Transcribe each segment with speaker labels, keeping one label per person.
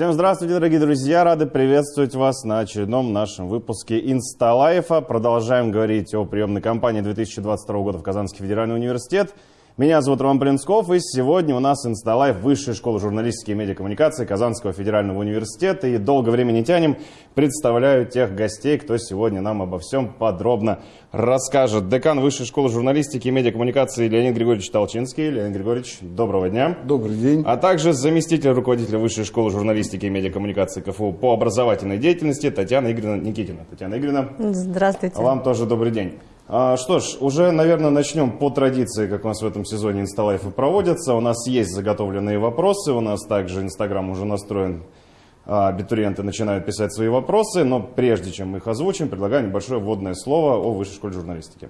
Speaker 1: Всем здравствуйте, дорогие друзья! Рады приветствовать вас на очередном нашем выпуске Инсталайфа. Продолжаем говорить о приемной кампании 2022 года в Казанский федеральный университет. Меня зовут Роман Плинсков, и сегодня у нас Инсталайф Высшей школы журналистики и медиакоммуникации Казанского федерального университета. И долго времени не тянем, представляю тех гостей, кто сегодня нам обо всем подробно расскажет. Декан Высшей школы журналистики и медиакоммуникации Леонид Григорьевич Толчинский. Леонид Григорьевич, доброго дня.
Speaker 2: Добрый день.
Speaker 1: А также заместитель руководителя Высшей школы журналистики и медиакоммуникации КФУ по образовательной деятельности Татьяна Игоревна Никитина. Татьяна Игоревна.
Speaker 3: Здравствуйте.
Speaker 1: Вам тоже добрый день. А, что ж, уже, наверное, начнем по традиции, как у нас в этом сезоне инсталайфы проводятся. У нас есть заготовленные вопросы, у нас также Инстаграм уже настроен, а, абитуриенты начинают писать свои вопросы, но прежде чем мы их озвучим, предлагаю небольшое вводное слово о Высшей школе журналистики.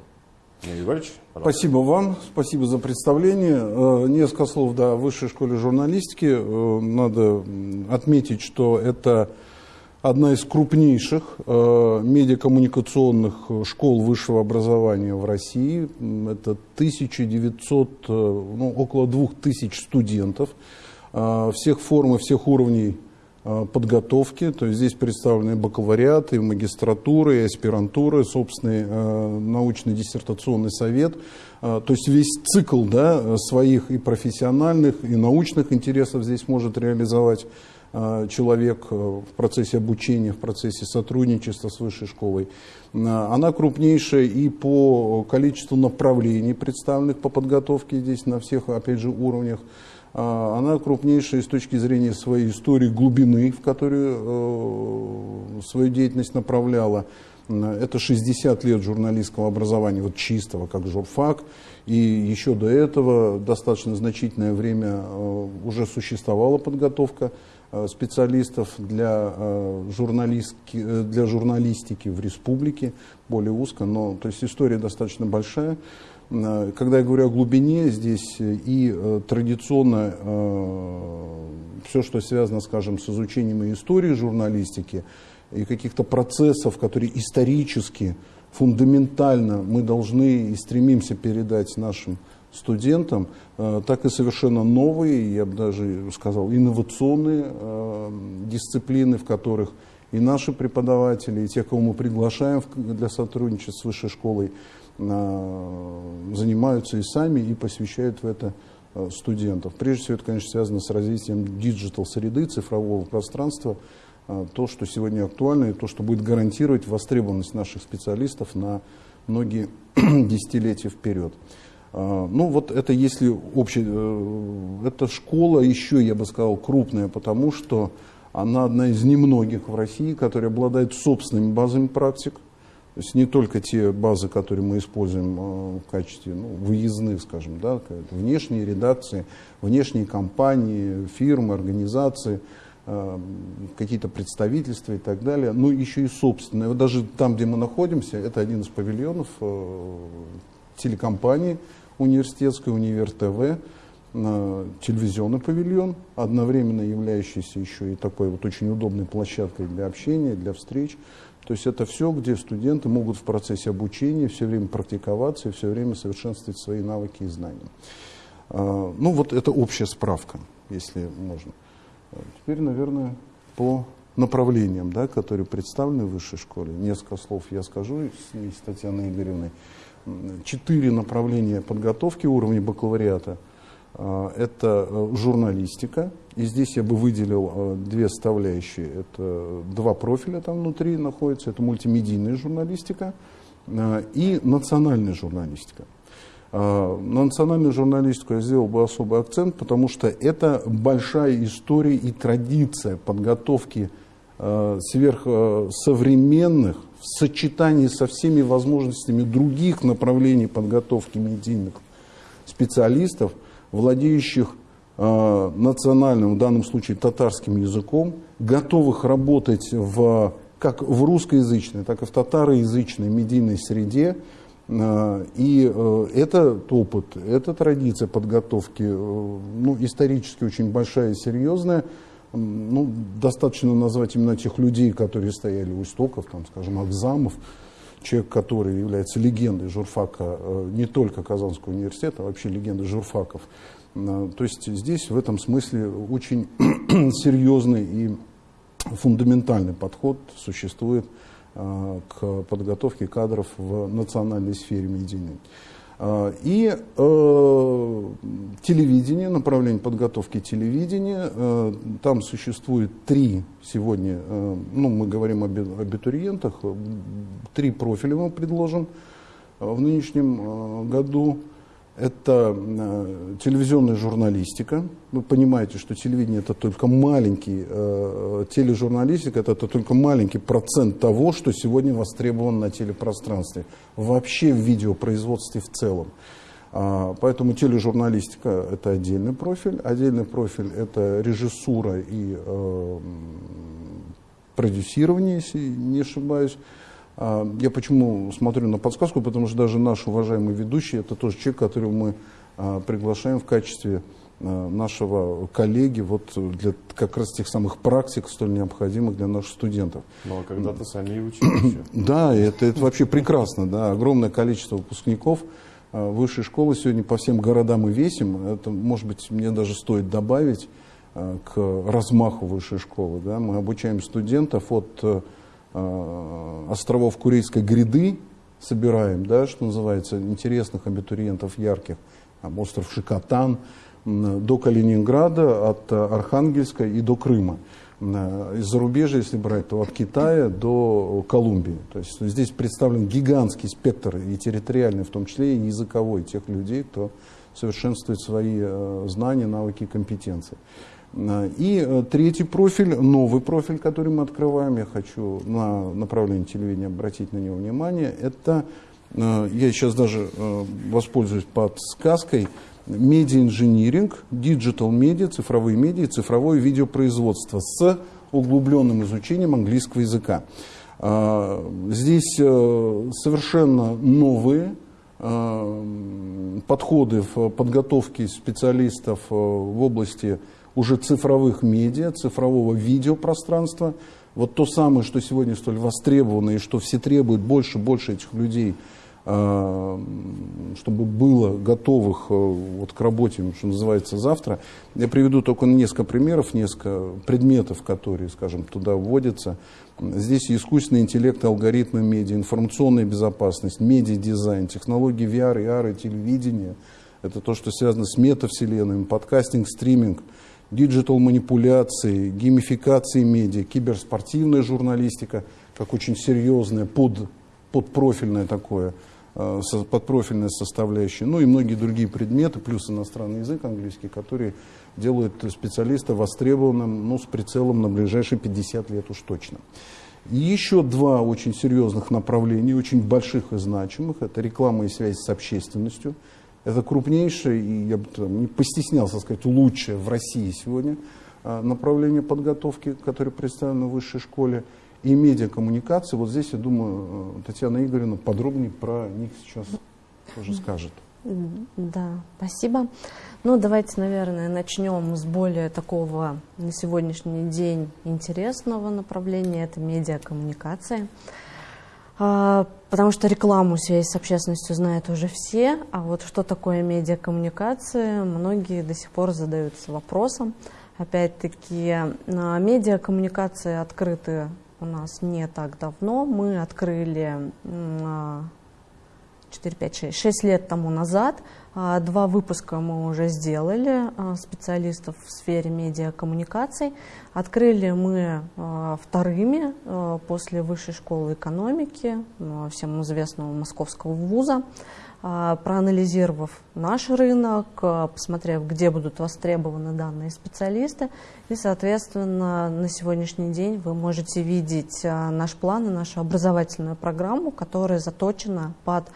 Speaker 2: Егорович, спасибо вам, спасибо за представление. Э, несколько слов до Высшей школе журналистики. Э, надо отметить, что это одна из крупнейших э, медиакоммуникационных школ высшего образования в России. Это 1900, э, ну, около 2000 студентов э, всех форм и всех уровней э, подготовки. То есть здесь представлены бакалавриаты, и аспирантура, собственный э, научно-диссертационный совет. Э, то есть весь цикл да, своих и профессиональных, и научных интересов здесь может реализовать Э, человек э, в процессе обучения, в процессе сотрудничества с высшей школой. Э, она крупнейшая и по количеству направлений, представленных по подготовке здесь на всех, опять же, уровнях. Она крупнейшая с точки зрения своей истории глубины, в которую свою деятельность направляла. Это 60 лет журналистского образования, вот чистого, как журфак. И еще до этого достаточно значительное время уже существовала подготовка Э, специалистов для, э, журналистики, э, для журналистики в республике, более узко, но то есть история достаточно большая. Когда я говорю о глубине, здесь и традиционно все, что связано, скажем, с изучением истории журналистики, и каких-то процессов, которые исторически, фундаментально мы должны и стремимся передать нашим студентам, э, так и совершенно новые, я бы даже сказал, инновационные э, дисциплины, в которых и наши преподаватели, и те, кого мы приглашаем для сотрудничества с высшей школой, э, занимаются и сами, и посвящают в это студентов. Прежде всего, это, конечно, связано с развитием диджитал-среды, цифрового пространства, то, что сегодня актуально, и то, что будет гарантировать востребованность наших специалистов на многие десятилетия вперед. А, ну вот это если общая, э, эта школа еще, я бы сказал, крупная, потому что она одна из немногих в России, которая обладает собственными базами практик. То есть не только те базы, которые мы используем э, в качестве ну, выездных, скажем, да, внешние редакции, внешние компании, фирмы, организации, э, какие-то представительства и так далее, но еще и собственные. Вот даже там, где мы находимся, это один из павильонов телекомпании, университетская, Универ ТВ, телевизионный павильон, одновременно являющийся еще и такой вот очень удобной площадкой для общения, для встреч. То есть это все, где студенты могут в процессе обучения все время практиковаться и все время совершенствовать свои навыки и знания. А, ну вот это общая справка, если можно. Теперь, наверное, по направлениям, да, которые представлены в высшей школе. Несколько слов я скажу с Татьяной Игоревной четыре направления подготовки уровня бакалавриата. А, это э, журналистика, и здесь я бы выделил э, две составляющие. Это два профиля там внутри находятся, это мультимедийная журналистика э, и национальная журналистика. А, на национальную журналистику я сделал бы особый акцент, потому что это большая история и традиция подготовки сверхсовременных в сочетании со всеми возможностями других направлений подготовки медийных специалистов, владеющих э, национальным, в данном случае татарским языком, готовых работать в, как в русскоязычной, так и в татароязычной медийной среде. Э, и э, этот опыт, эта традиция подготовки э, ну, исторически очень большая и серьезная ну, достаточно назвать именно тех людей, которые стояли у истоков, там, скажем, Акзамов, человек, который является легендой журфака э, не только Казанского университета, а вообще легендой журфаков То есть здесь в этом смысле очень серьезный и фундаментальный подход существует к подготовке кадров в национальной сфере медийной. А, и э, телевидение, направление подготовки телевидения, э, там существует три сегодня, э, ну мы говорим об абитуриентах, три профиля мы предложим в нынешнем году. Это э, телевизионная журналистика. Вы понимаете, что телевидение это только маленький, э, тележурналистика это, это только маленький процент того, что сегодня востребовано на телепространстве. Вообще в видеопроизводстве в целом. А, поэтому тележурналистика это отдельный профиль. Отдельный профиль это режиссура и э, продюсирование, если не ошибаюсь. А, я почему смотрю на подсказку, потому что даже наш уважаемый ведущий, это тоже человек, которого мы а, приглашаем в качестве а, нашего коллеги вот для как раз тех самых практик, столь необходимых для наших студентов.
Speaker 1: Ну, а когда-то сами и учились.
Speaker 2: Да, это, это вообще прекрасно. Да. Огромное количество выпускников высшей школы сегодня по всем городам и весим. Это, может быть, мне даже стоит добавить к размаху высшей школы. Да. Мы обучаем студентов от островов Курейской гряды собираем, да, что называется, интересных абитуриентов, ярких, там, остров Шикотан, до Калининграда, от Архангельска и до Крыма. Э, из зарубежья, если брать, то от Китая до Колумбии. То есть здесь представлен гигантский спектр и территориальный, в том числе и языковой, тех людей, кто совершенствует свои э, знания, навыки и компетенции. И э, третий профиль, новый профиль, который мы открываем, я хочу на направление телевидения обратить на него внимание, это, э, я сейчас даже э, воспользуюсь подсказкой, медиа-инжиниринг, digital media, цифровые медиа, цифровое видеопроизводство с углубленным изучением английского языка. Здесь совершенно новые подходы в подготовке специалистов в области уже цифровых медиа, цифрового видеопространства. Вот то самое, что сегодня столь востребовано и что все требуют больше и больше этих людей, а, чтобы было готовых э, вот к работе, что называется, завтра. Я приведу только несколько примеров, несколько предметов, которые, скажем, туда вводятся. Здесь искусственный интеллект, алгоритмы медиа, информационная безопасность, медиадизайн, технологии VR, AR и телевидения. Это то, что связано с метавселенными, подкастинг, стриминг – digital манипуляции, геймификации медиа, киберспортивная журналистика, как очень серьезная, под, подпрофильное такое, э, подпрофильная составляющая, ну и многие другие предметы, плюс иностранный язык английский, которые делают специалиста востребованным, ну, с прицелом на ближайшие 50 лет уж точно. И еще два очень серьезных направления, очень больших и значимых, это реклама и связь с общественностью – это крупнейшее, и я бы не постеснялся сказать, лучшее в России сегодня а, направление подготовки, которое представлено в высшей школе, и медиакоммуникации. Вот здесь, я думаю, э, Татьяна Игоревна подробнее про них сейчас тоже скажет.
Speaker 3: Да, спасибо. Ну, давайте, наверное, начнем с более такого на сегодняшний день интересного направления. Это медиакоммуникация. Потому что рекламу связь с общественностью знают уже все, а вот что такое медиакоммуникация, многие до сих пор задаются вопросом. Опять-таки, а, медиакоммуникации открыты у нас не так давно. Мы открыли 4, 5, 6, 6 лет тому назад. А, два выпуска мы уже сделали а, специалистов в сфере медиакоммуникаций. Открыли мы а, вторыми после Высшей школы экономики, всем известного московского вуза. Проанализировав наш рынок, посмотрев, где будут востребованы данные специалисты, и, соответственно, на сегодняшний день вы можете видеть наш план и нашу образовательную программу, которая заточена под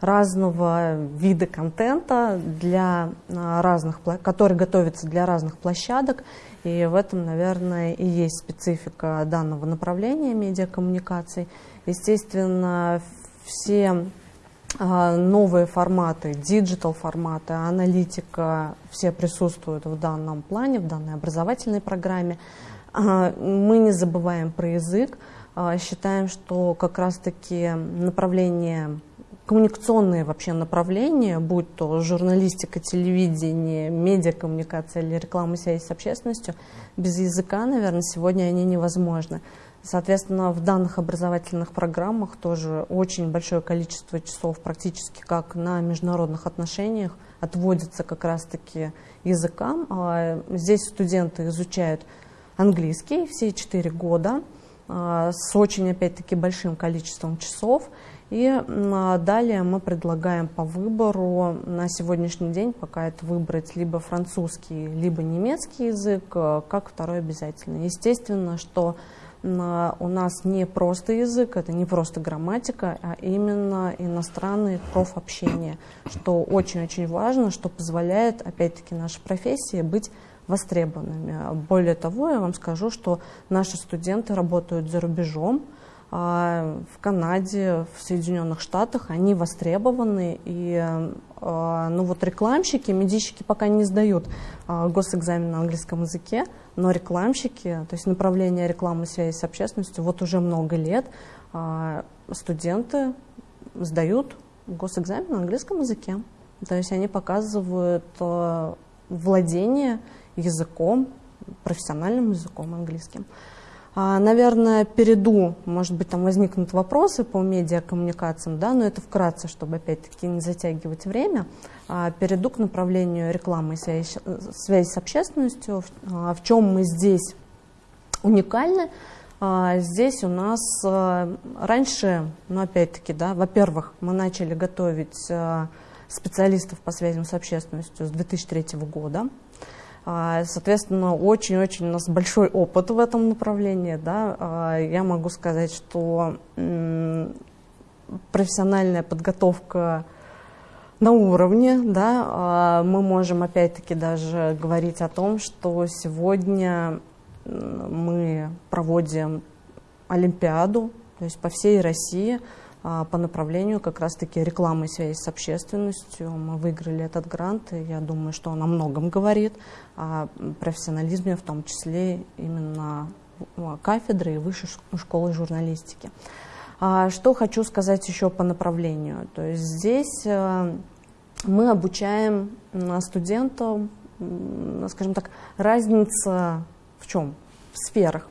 Speaker 3: разного вида контента, для а, разных, который готовится для разных площадок. И в этом, наверное, и есть специфика данного направления медиакоммуникаций. Естественно, все а, новые форматы, digital форматы, аналитика, все присутствуют в данном плане, в данной образовательной программе. А, мы не забываем про язык, считаем, что как раз-таки направление коммуникационные вообще направления, будь то журналистика, телевидение, медиакоммуникация или реклама связи с общественностью, без языка, наверное, сегодня они невозможны. Соответственно, в данных образовательных программах тоже очень большое количество часов практически как на международных отношениях отводится как раз-таки языкам. А здесь студенты изучают английский все четыре года а, с очень, опять-таки, большим количеством часов. И а, далее мы предлагаем по выбору на сегодняшний день, пока это выбрать либо французский, либо немецкий язык, как второй обязательно. Естественно, что у нас не просто язык, это не просто грамматика, а именно иностранный профобщение, что очень-очень важно, что позволяет, опять-таки, нашей профессии быть востребованными. Более того, я вам скажу, что наши студенты работают за рубежом, а, в Канаде, в Соединенных Штатах, они востребованы, и а, ну вот рекламщики, медийщики пока не сдают а, госэкзамен на английском языке, но рекламщики, то есть направление рекламы связи с общественностью, вот уже много лет студенты сдают госэкзамен на английском языке. То есть они показывают владение языком, профессиональным языком английским. А, наверное, перейду, может быть, там возникнут вопросы по медиакоммуникациям, да, но это вкратце, чтобы опять-таки не затягивать время. А, перейду к направлению рекламы и связи, с общественностью. В, а, в чем мы здесь уникальны? Здесь у нас раньше, ну опять-таки, да, во-первых, мы начали готовить специалистов по связям с общественностью с 2003 года. А, соответственно, очень-очень у нас большой опыт в этом направлении. Да. А, я могу сказать, что профессиональная подготовка на уровне, да, а, мы можем опять-таки даже говорить о том, что сегодня мы проводим Олимпиаду, то есть по всей России по направлению как раз-таки рекламы связи с общественностью. Мы выиграли этот грант, и я думаю, что он о многом говорит, о профессионализме, в том числе именно кафедры и высшей школы журналистики. А, что хочу сказать еще по направлению. То есть здесь э, мы обучаем студентов, скажем так, разница в чем? В сферах.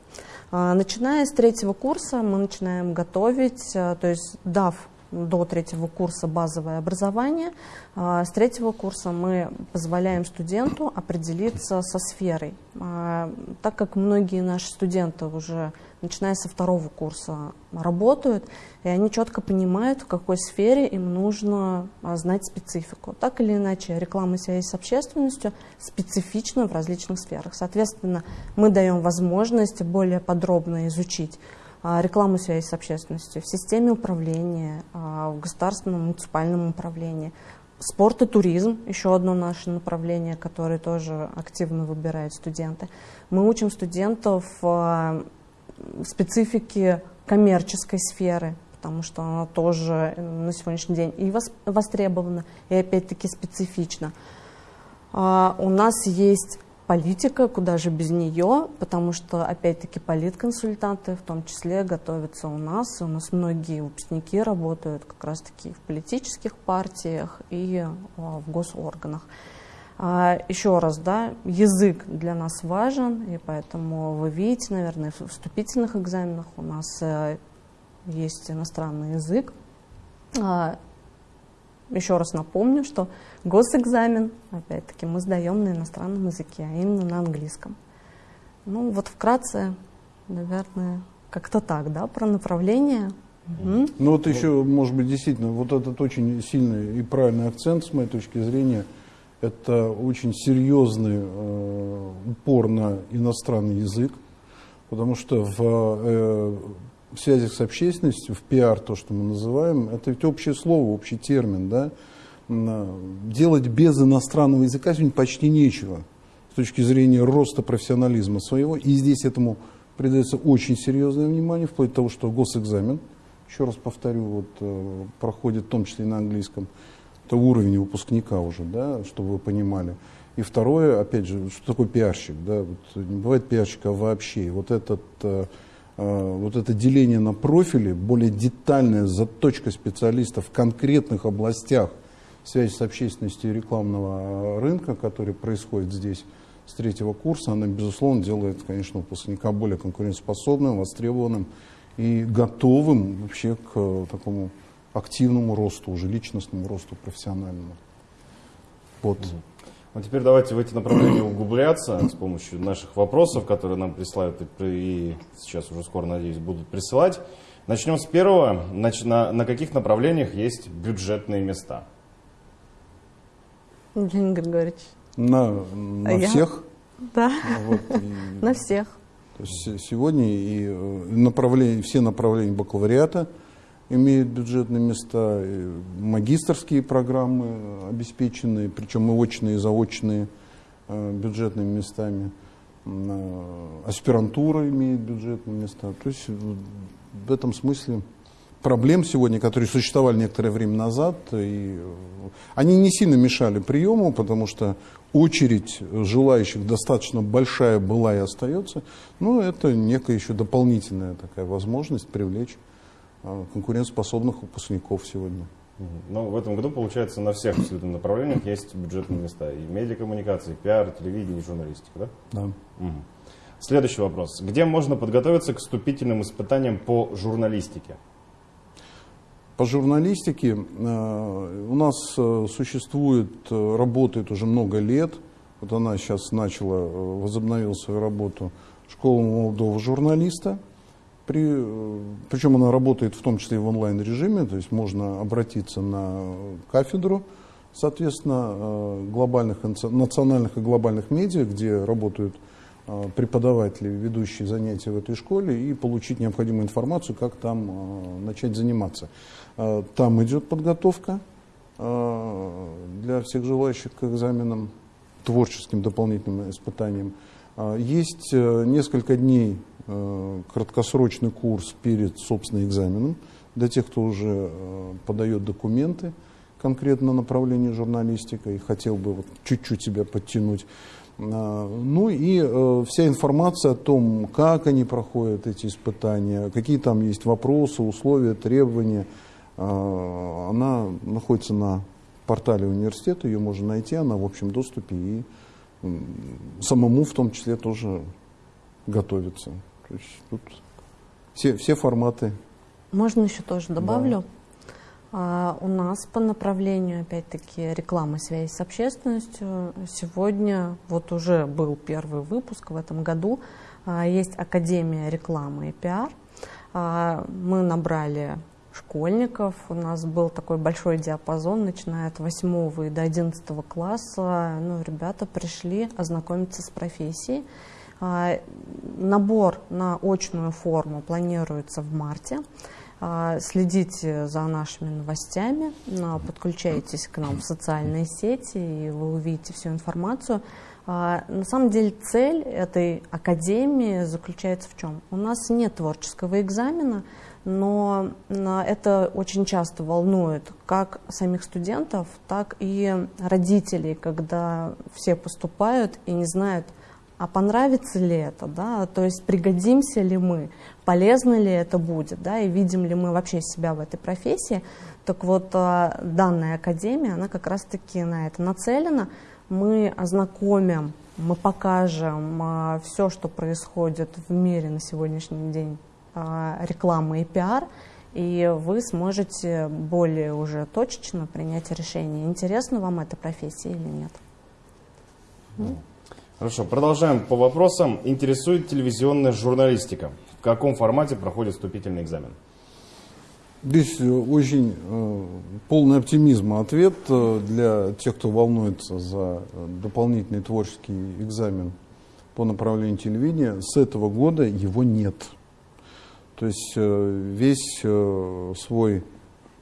Speaker 3: А, начиная с третьего курса мы начинаем готовить, а, то есть дав до третьего курса базовое образование. А, с третьего курса мы позволяем студенту определиться со сферой. Так как многие наши студенты уже начиная со второго курса работают, и они четко понимают, в какой сфере им нужно знать специфику. Так или иначе, реклама связи с общественностью специфична в различных сферах. Соответственно, мы даем возможность более подробно изучить а, рекламу связи с общественностью в системе управления, а, в государственном муниципальном управлении. Спорт и туризм – еще одно наше направление, которое тоже активно выбирают студенты. Мы учим студентов а, специфики коммерческой сферы, потому что она тоже на сегодняшний день и востребована, и опять-таки специфична. У нас есть политика, куда же без нее, потому что, опять-таки, политконсультанты в том числе готовятся у нас. У нас многие выпускники работают как раз-таки в политических партиях и а, в госорганах. А, еще раз, да, язык для нас важен, и поэтому вы видите, наверное, в вступительных экзаменах у нас э, есть иностранный язык. А, еще раз напомню, что госэкзамен, опять-таки, мы сдаем на иностранном языке, а именно на английском. Ну, вот вкратце, наверное, как-то так, да, про направление.
Speaker 2: Угу. Ну, вот еще, может быть, действительно, вот этот очень сильный и правильный акцент, с моей точки зрения, это очень серьезный э, упор на иностранный язык, потому что в э, в связях с общественностью, в пиар, то, что мы называем, это ведь общее слово, общий термин, да, делать без иностранного языка сегодня почти нечего с точки зрения роста профессионализма своего. И здесь этому придается очень серьезное внимание, вплоть до того, что госэкзамен, еще раз повторю, вот, э, проходит в том числе и на английском, это уровень выпускника уже, да, чтобы вы понимали. И второе, опять же, что такое пиарщик? Да? Вот не бывает пиарщика вообще. Вот этот э, вот это деление на профили, более детальная заточка специалистов в конкретных областях связи с общественностью и рекламного рынка, который происходит здесь с третьего курса, она, безусловно, делает, конечно, выпускника более конкурентоспособным, востребованным и готовым вообще к такому активному росту, уже личностному росту профессиональному.
Speaker 1: Вот. Ну, теперь давайте в эти направления углубляться с помощью наших вопросов, которые нам присылают и сейчас уже скоро, надеюсь, будут присылать. Начнем с первого. Значит, на, на каких направлениях есть бюджетные места?
Speaker 3: Евгений Григорьевич.
Speaker 2: На, на а всех?
Speaker 3: Я? Да, вот, и, на всех.
Speaker 2: То есть сегодня и э, направления, все направления бакалавриата имеют бюджетные места, и магистрские программы обеспеченные, причем и очные, и заочные э, бюджетными местами. Э, аспирантура имеет бюджетные места. То есть в этом смысле проблем сегодня, которые существовали некоторое время назад, и они не сильно мешали приему, потому что очередь желающих достаточно большая была и остается, но это некая еще дополнительная такая возможность привлечь конкурентоспособных выпускников сегодня.
Speaker 1: Ну, в этом году, получается, на всех абсолютно направлениях есть бюджетные места. И медиакоммуникации, пиар, телевидение, журналистика, да?
Speaker 2: Да.
Speaker 1: Угу. Следующий вопрос. Где можно подготовиться к вступительным испытаниям по журналистике?
Speaker 2: По журналистике э, у нас э, существует, э, работает уже много лет. Вот она сейчас начала, возобновила свою работу школа молодого журналиста. При, причем она работает в том числе и в онлайн режиме, то есть можно обратиться на кафедру, соответственно, глобальных, национальных и глобальных медиа, где работают преподаватели, ведущие занятия в этой школе, и получить необходимую информацию, как там начать заниматься. Там идет подготовка для всех желающих к экзаменам, творческим дополнительным испытаниям. Есть э, несколько дней э, краткосрочный курс перед собственным экзаменом для тех, кто уже э, подает документы конкретно на направление журналистика и хотел бы вот чуть-чуть себя подтянуть. Ну и вся информация о том, как они проходят эти испытания, какие там есть вопросы, условия, требования – она находится на портале университета, ее можно найти, она в общем доступе и самому в том числе тоже готовиться. То есть тут все, все форматы.
Speaker 3: Можно еще тоже добавлю. Да. А, у нас по направлению, опять-таки, рекламы связи с общественностью сегодня, вот уже был первый выпуск в этом году, а, есть Академия рекламы и пиар. А, мы набрали школьников. У нас был такой большой диапазон, начиная от 8 и до 11 класса. Ну, ребята пришли ознакомиться с профессией. А, набор на очную форму планируется в марте. А, следите за нашими новостями, подключайтесь к нам в социальные сети, и вы увидите всю информацию. А, на самом деле цель этой академии заключается в чем? У нас нет творческого экзамена, но это очень часто волнует как самих студентов, так и родителей, когда все поступают и не знают, а понравится ли это, да, то есть пригодимся ли мы, полезно ли это будет, да, и видим ли мы вообще себя в этой профессии. Так вот, а, данная академия, она как раз-таки на это нацелена. Мы ознакомим, мы покажем а, все, что происходит в мире на сегодняшний день а, рекламы и пиар, и вы сможете более уже точечно принять решение, интересна вам эта профессия или нет.
Speaker 1: Хорошо, продолжаем по вопросам. Интересует телевизионная журналистика. В каком формате проходит вступительный экзамен?
Speaker 2: Здесь очень э, полный оптимизм ответ э, для тех, кто волнуется за э, дополнительный творческий экзамен по направлению телевидения. С этого года его нет. То есть э, весь э, свой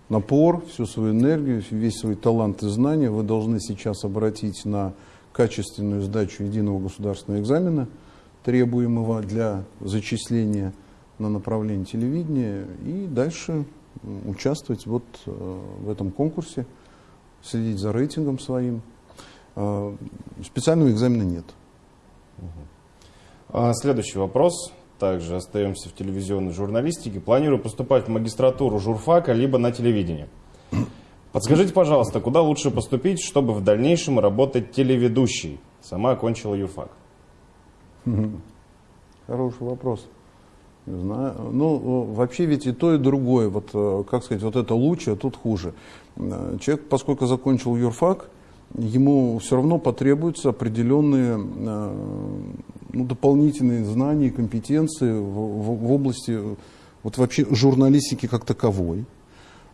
Speaker 2: напор, всю свою энергию, весь свой талант и знания вы должны сейчас обратить на качественную сдачу единого государственного экзамена, требуемого для зачисления на направление телевидения, и дальше участвовать вот э, в этом конкурсе, следить за рейтингом своим. Специального экзамена нет.
Speaker 1: А следующий вопрос также остаемся в телевизионной журналистике. Планирую поступать в магистратуру журфака, либо на телевидение. Подскажите, пожалуйста, куда лучше поступить, чтобы в дальнейшем работать телеведущей? Сама окончила юрфак.
Speaker 2: Хороший вопрос. Не знаю. Ну, вообще ведь и то, и другое. Вот, э, как сказать, вот это лучше, а тут хуже. Э, человек, поскольку закончил юрфак, ему все равно потребуются определенные э, ну, дополнительные знания и компетенции в, в, в области вот вообще журналистики как таковой,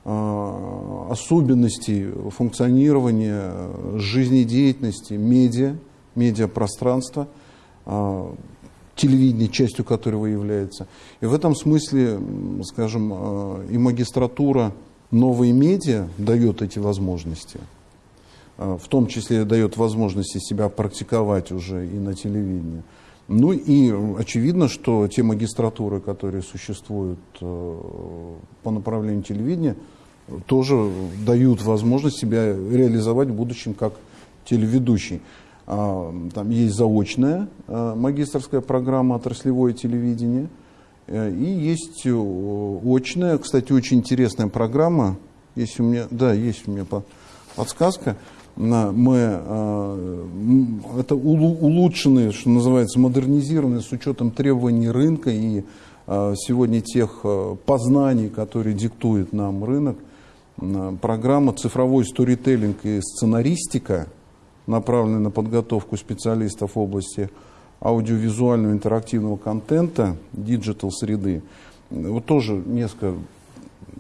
Speaker 2: особенностей функционирования жизнедеятельности медиа, медиапространства, телевидение, частью которого является. И в этом смысле, скажем, э, и магистратура новые медиа дает эти возможности. Э, в том числе дает возможности себя практиковать уже и на телевидении. Ну и очевидно, что те магистратуры, которые существуют э, по направлению телевидения, тоже дают возможность себя реализовать в будущем как телеведущий. А, там есть заочная а, магистрская программа отраслевое телевидение. Э, и есть очная, кстати, очень интересная программа. Есть у меня, да, есть у меня подсказка. Мы, а, это улучшенные, что называется, модернизированные с учетом требований рынка и сегодня тех познаний, которые диктует нам рынок, программа «Цифровой сторителлинг и сценаристика», направленные на подготовку специалистов в области аудиовизуального интерактивного контента, digital среды. Вот тоже несколько,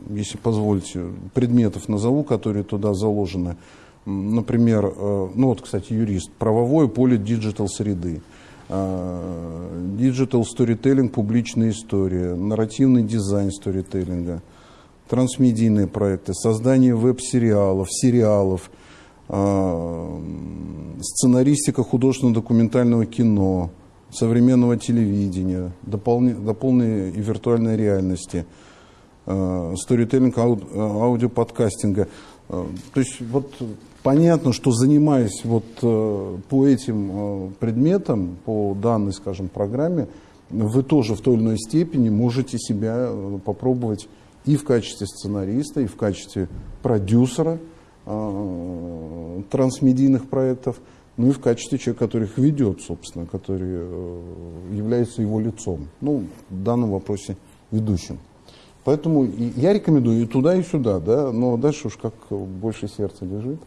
Speaker 2: если позволите, предметов назову, которые туда заложены. Например, э, ну вот, кстати, юрист, правовое поле digital среды, digital сторителлинг, публичная история, нарративный дизайн сторителлинга, трансмедийные проекты, создание веб-сериалов, сериалов, а, сценаристика художественно-документального кино, современного телевидения, до полной, до полной и виртуальной реальности, сторителлинг аудиоподкастинга. То есть вот понятно, что занимаясь вот по этим предметам, по данной, скажем, программе, вы тоже в той или иной степени можете себя попробовать и в качестве сценариста, и в качестве продюсера – Э, трансмедийных проектов, ну и в качестве человека, который их ведет, собственно, который э, является его лицом, ну, в данном вопросе ведущим. Поэтому я рекомендую и туда, и сюда, да, но дальше уж как больше сердце лежит.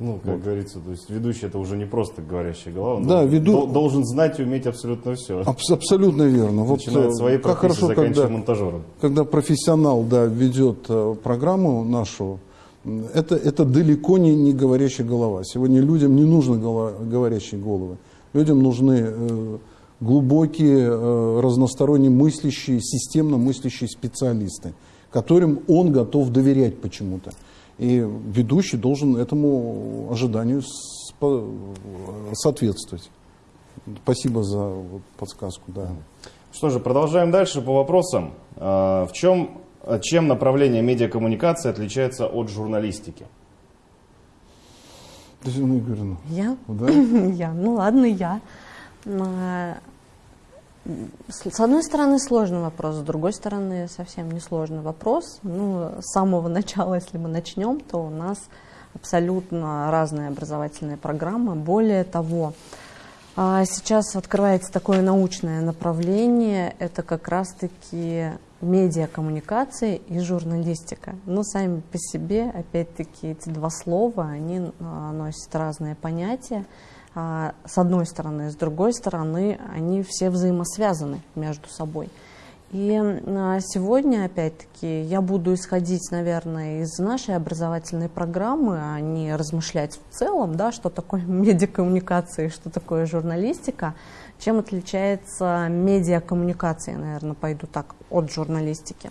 Speaker 1: Ну, как вот. говорится, то есть ведущий это уже не просто говорящая голова, он
Speaker 2: да, веду...
Speaker 1: должен знать и уметь абсолютно все.
Speaker 2: Аб абсолютно верно.
Speaker 1: Вот, Начинает своей как хорошо, когда,
Speaker 2: монтажером. Когда профессионал да, ведет э, программу нашу, это, это далеко не, не говорящая голова. Сегодня людям не нужны голова, говорящие головы. Людям нужны э, глубокие, э, разносторонне мыслящие, системно мыслящие специалисты, которым он готов доверять почему-то. И ведущий должен этому ожиданию соответствовать. Спасибо за подсказку. Да.
Speaker 1: Что же, продолжаем дальше по вопросам. А, в чем, чем направление медиакоммуникации отличается от журналистики?
Speaker 2: Татьяна Игоревна.
Speaker 3: Я? Да? Я. Ну ладно, я. С одной стороны, сложный вопрос, с другой стороны, совсем не сложный вопрос. Ну, с самого начала, если мы начнем, то у нас абсолютно разные образовательные программы. Более того, а, сейчас открывается такое научное направление, это как раз-таки медиакоммуникации и журналистика. Но сами по себе, опять-таки, эти два слова, они а, носят разные понятия. А, с одной стороны, с другой стороны, они все взаимосвязаны между собой. И а, сегодня, опять-таки, я буду исходить, наверное, из нашей образовательной программы, а не размышлять в целом, да, что такое медиакоммуникация и что такое журналистика, чем отличается медиакоммуникация, наверное, пойду так, от журналистики.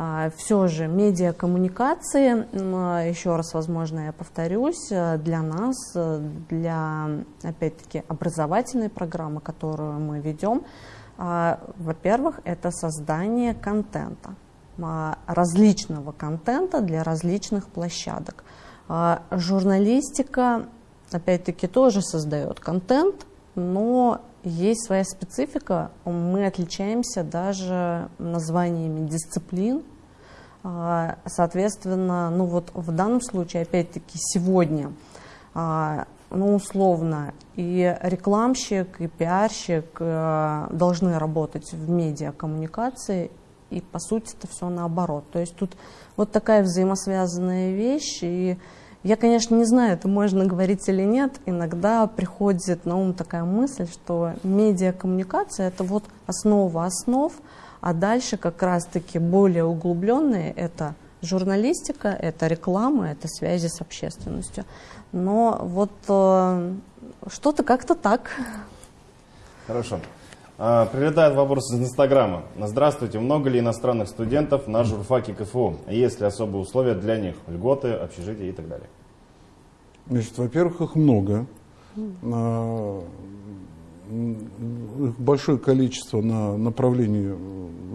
Speaker 3: А, Все же медиакоммуникации, а, еще раз, возможно, я повторюсь, э, для нас, э, для, опять-таки, образовательной программы, которую мы ведем, а, во-первых, это создание контента, различного контента для различных площадок. Журналистика, опять-таки, тоже создает контент, но есть своя специфика. Мы отличаемся даже названиями дисциплин. А, соответственно, ну вот в данном случае, опять-таки, сегодня, а, ну условно, и рекламщик, и пиарщик э, должны работать в медиакоммуникации, и по сути это все наоборот. То есть тут вот такая взаимосвязанная вещь, и я, конечно, не знаю, это можно говорить или нет. Иногда приходит на ум такая мысль, что медиакоммуникация – это вот основа основ, а дальше как раз-таки более углубленные – это журналистика, это реклама, это связи с общественностью. Но вот э, что-то как-то так.
Speaker 1: Хорошо. А, прилетает вопрос из Инстаграма. Здравствуйте, много ли иностранных студентов на журфаке КФУ? Есть ли особые условия для них? Льготы, общежития и так далее?
Speaker 2: Значит, во-первых, их много. А, большое количество на направлении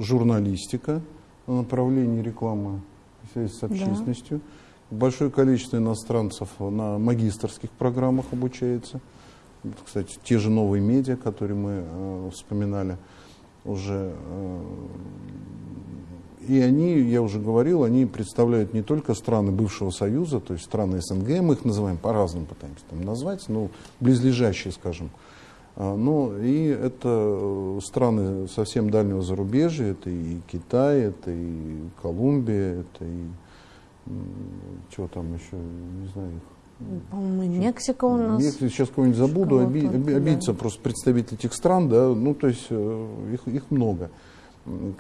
Speaker 2: журналистика, на направлении рекламы связи с общественностью. Да. Большое количество иностранцев на магистрских программах обучается. Кстати, те же новые медиа, которые мы э, вспоминали уже. Э, и они, я уже говорил, они представляют не только страны бывшего Союза, то есть страны СНГ, мы их называем по-разному, пытаемся там назвать, ну, близлежащие, скажем. А, но и это э, страны совсем дальнего зарубежья, это и Китай, это и Колумбия, это и чего там еще, не знаю,
Speaker 3: по-моему, Мексика у нас.
Speaker 2: Если сейчас кого-нибудь забуду, оби, оби, обидится да. просто представитель этих стран, да, ну то есть э, их, их много.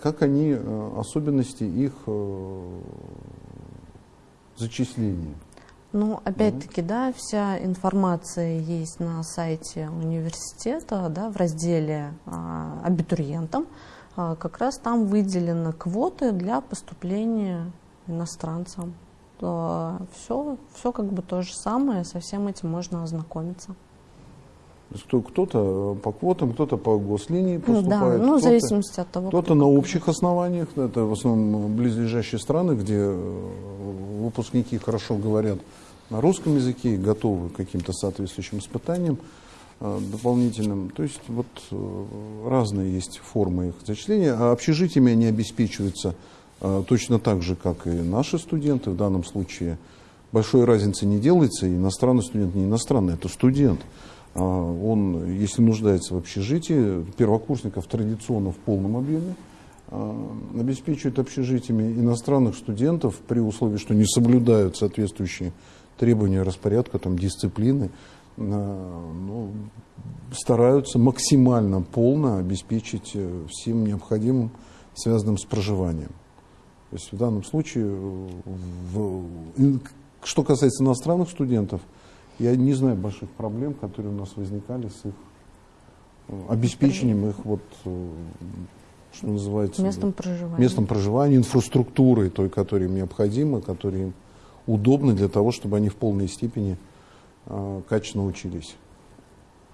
Speaker 2: Как они, э, особенности их э, зачисления?
Speaker 3: Ну, опять-таки, да. да, вся информация есть на сайте университета, да, в разделе а, абитуриентам. А, как раз там выделены квоты для поступления иностранцам все, все как бы то же самое, со всем этим можно ознакомиться.
Speaker 2: Кто-то по квотам, кто-то по гослинии поступает.
Speaker 3: Да, ну, в зависимости от того.
Speaker 2: Кто-то на общих основаниях, это в основном близлежащие страны, где э, выпускники хорошо говорят на русском языке и готовы к каким-то соответствующим испытаниям э, дополнительным. То есть вот э, разные есть формы их зачисления. А общежитиями они обеспечиваются точно так же, как и наши студенты в данном случае. Большой разницы не делается, иностранный студент не иностранный, это студент. А, он, если нуждается в общежитии, первокурсников традиционно в полном объеме, а, обеспечивает общежитиями иностранных студентов при условии, что не соблюдают соответствующие требования распорядка, там, дисциплины, ну, стараются максимально полно обеспечить э, всем необходимым, связанным с проживанием. То есть в данном случае, в, что касается иностранных студентов, я не знаю больших проблем, которые у нас возникали с их э, обеспечением их вот э, что называется
Speaker 3: местом проживания,
Speaker 2: местом проживания, инфраструктурой той, которая им необходима, которая им удобна для того, чтобы они в полной степени э, качественно учились.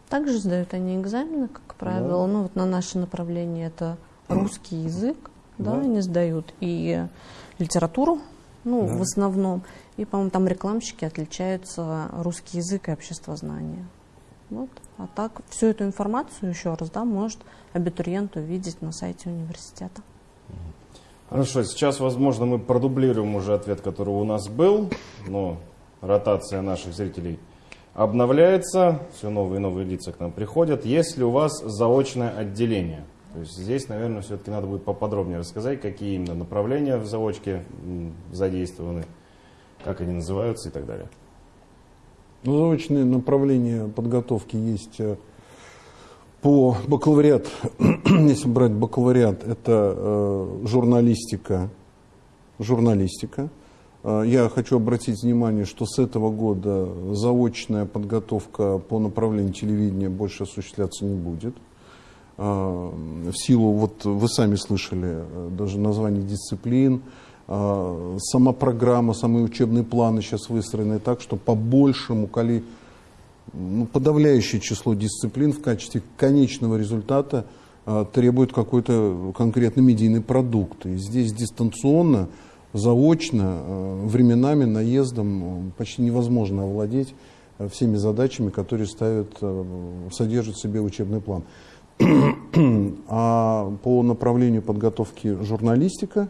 Speaker 3: Также сдают они экзамены, как правило. Да. Ну вот на наше направление это русский язык, да, да. они сдают и литературу, ну, да. в основном. И, по-моему, там рекламщики отличаются русский язык и обществознание. Вот. А так всю эту информацию еще раз, да, может абитуриент увидеть на сайте университета.
Speaker 1: Хорошо, сейчас, возможно, мы продублируем уже ответ, который у нас был, но ротация наших зрителей обновляется, все новые и новые лица к нам приходят. Есть ли у вас заочное отделение? То есть здесь, наверное, все-таки надо будет поподробнее рассказать, какие именно направления в заочке задействованы, как они называются и так далее.
Speaker 2: Ну, заочные направления подготовки есть э, по бакалавриат, если брать бакалавриат, это э, журналистика, журналистика. Э, я хочу обратить внимание, что с этого года заочная подготовка по направлению телевидения больше осуществляться не будет. А, в силу, вот вы сами слышали, э, даже название дисциплин, а, сама программа, самые учебные планы сейчас выстроены так, что по большему коли, ну, подавляющее число дисциплин в качестве конечного результата а, требует какой-то конкретный медийный продукт. И здесь дистанционно, заочно, временами, наездом почти невозможно овладеть всеми задачами, которые ставят, содержит в себе учебный план. А по направлению подготовки журналистика,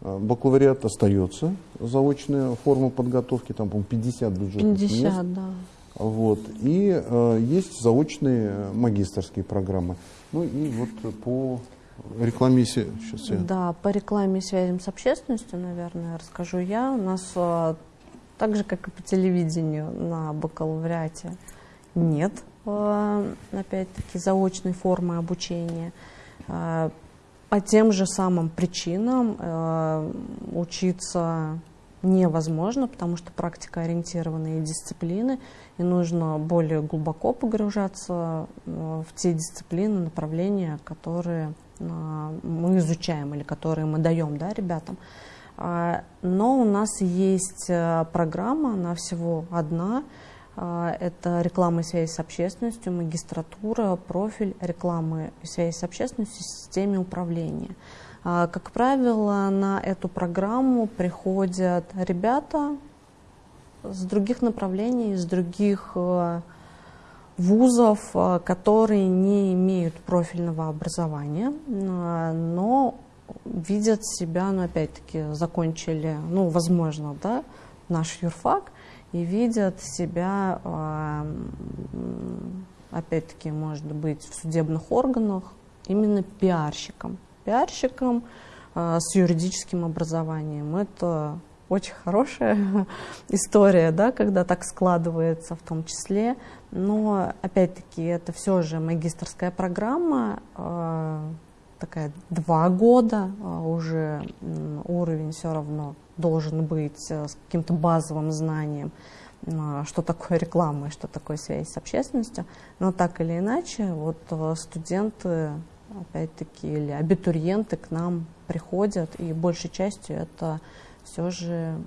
Speaker 2: бакалавриат остается заочная форма подготовки, там, по-моему, 50 бюджетных 50, мест. да. Вот. И э, есть заочные магистрские программы. Ну и вот по рекламе сейчас
Speaker 3: я... Да, по рекламе и связям с общественностью, наверное, расскажу я. У нас э, так же, как и по телевидению на бакалавриате нет, опять-таки, заочной формы обучения. Э, по тем же самым причинам э, учиться невозможно, потому что практика ориентированные дисциплины, и нужно более глубоко погружаться э, в те дисциплины, направления, которые э, мы изучаем или которые мы даем да, ребятам. А, но у нас есть э, программа, она всего одна, это реклама и связь с общественностью, магистратура, профиль рекламы и связи с общественностью системе управления. А, как правило, на эту программу приходят ребята с других направлений, из других э, вузов, э, которые не имеют профильного образования, э, но видят себя, ну, опять-таки, закончили, ну, возможно, да, наш юрфак, и видят себя, опять-таки, может быть, в судебных органах именно пиарщиком пиарщиком э, с юридическим образованием. Это очень хорошая история, да, когда так складывается в том числе. Но, опять-таки, это все же магистрская программа, э, такая два года, э, уже уровень все равно должен быть э, с каким-то базовым знанием, э, что такое реклама и что такое связь с общественностью. Но так или иначе, вот э, студенты опять-таки, или абитуриенты к нам приходят, и большей частью это все же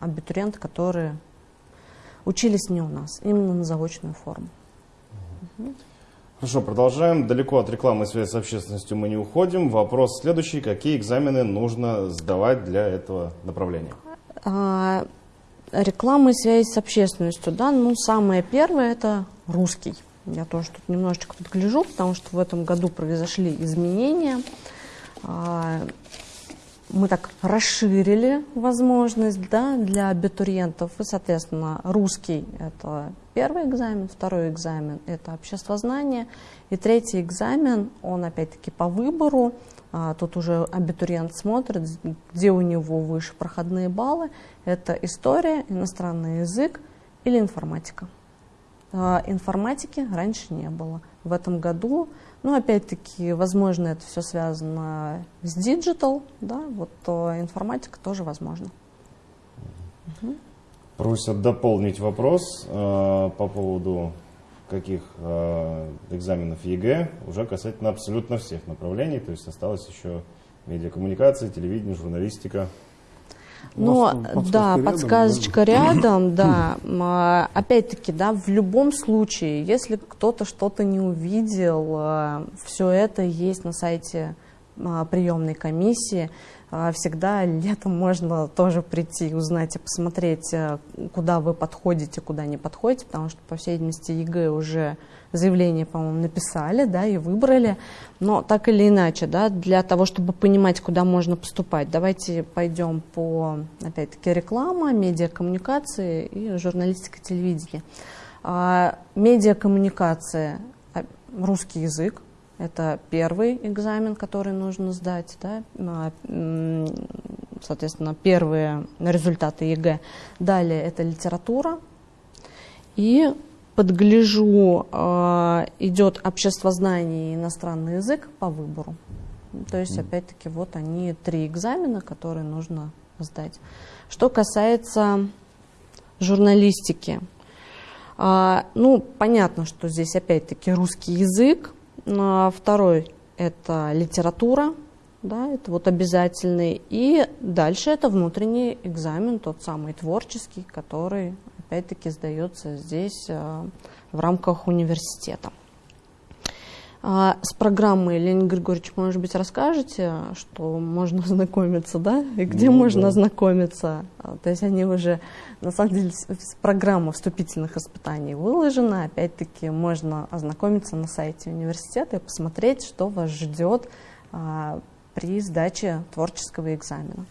Speaker 3: абитуриенты, которые учились не у нас, именно на заочную форму.
Speaker 1: Хорошо, продолжаем. Далеко от рекламы и связи с общественностью мы не уходим. Вопрос следующий. Какие экзамены нужно сдавать для этого направления?
Speaker 3: А, реклама и связи с общественностью, да, ну, самое первое – это русский. Я тоже тут немножечко подгляжу, потому что в этом году произошли изменения. Мы так расширили возможность да, для абитуриентов. И, соответственно, русский – это первый экзамен, второй экзамен – это обществознание, и третий экзамен, он опять-таки по выбору. А, тут уже абитуриент смотрит, где у него выше проходные баллы. Это история, иностранный язык или информатика. А, информатики раньше не было. В этом году, ну, опять-таки, возможно, это все связано с digital, да, вот информатика тоже возможно.
Speaker 1: Угу. Просят дополнить вопрос э, по поводу каких э, экзаменов ЕГЭ уже касательно абсолютно всех направлений, то есть осталось еще медиакоммуникация, телевидение, журналистика.
Speaker 3: Но, да, подсказочка рядом, да. А, опять-таки, да, в любом случае, если кто-то что-то не увидел, а, все это есть на сайте а, приемной комиссии. Всегда летом можно тоже прийти, узнать и посмотреть, куда вы подходите, куда не подходите, потому что, по всей видимости, ЕГЭ уже заявление, по-моему, написали, да, и выбрали. Но так или иначе, да, для того, чтобы понимать, куда можно поступать, давайте пойдем по, опять-таки, реклама, медиакоммуникации и журналистика телевидения. А, медиакоммуникация, а, русский язык, это первый экзамен, который нужно сдать, да, а, соответственно, первые результаты ЕГЭ. Далее это литература и подгляжу, э, идет обществознание и иностранный язык по выбору. То есть, опять-таки, вот они три экзамена, которые нужно сдать. Что касается журналистики, э, ну, понятно, что здесь, опять-таки, русский язык. А второй – это литература, да, это вот обязательный. И дальше это внутренний экзамен, тот самый творческий, который опять-таки сдается здесь э, в рамках университета. А с программой, Леонид Григорьевич, может быть, расскажете, что можно ознакомиться, да? И где ну, можно да. ознакомиться? А, то есть они уже, на самом деле, программа вступительных испытаний выложена. Опять-таки, можно ознакомиться на сайте университета и посмотреть, что вас ждет а, при сдаче творческого экзамена.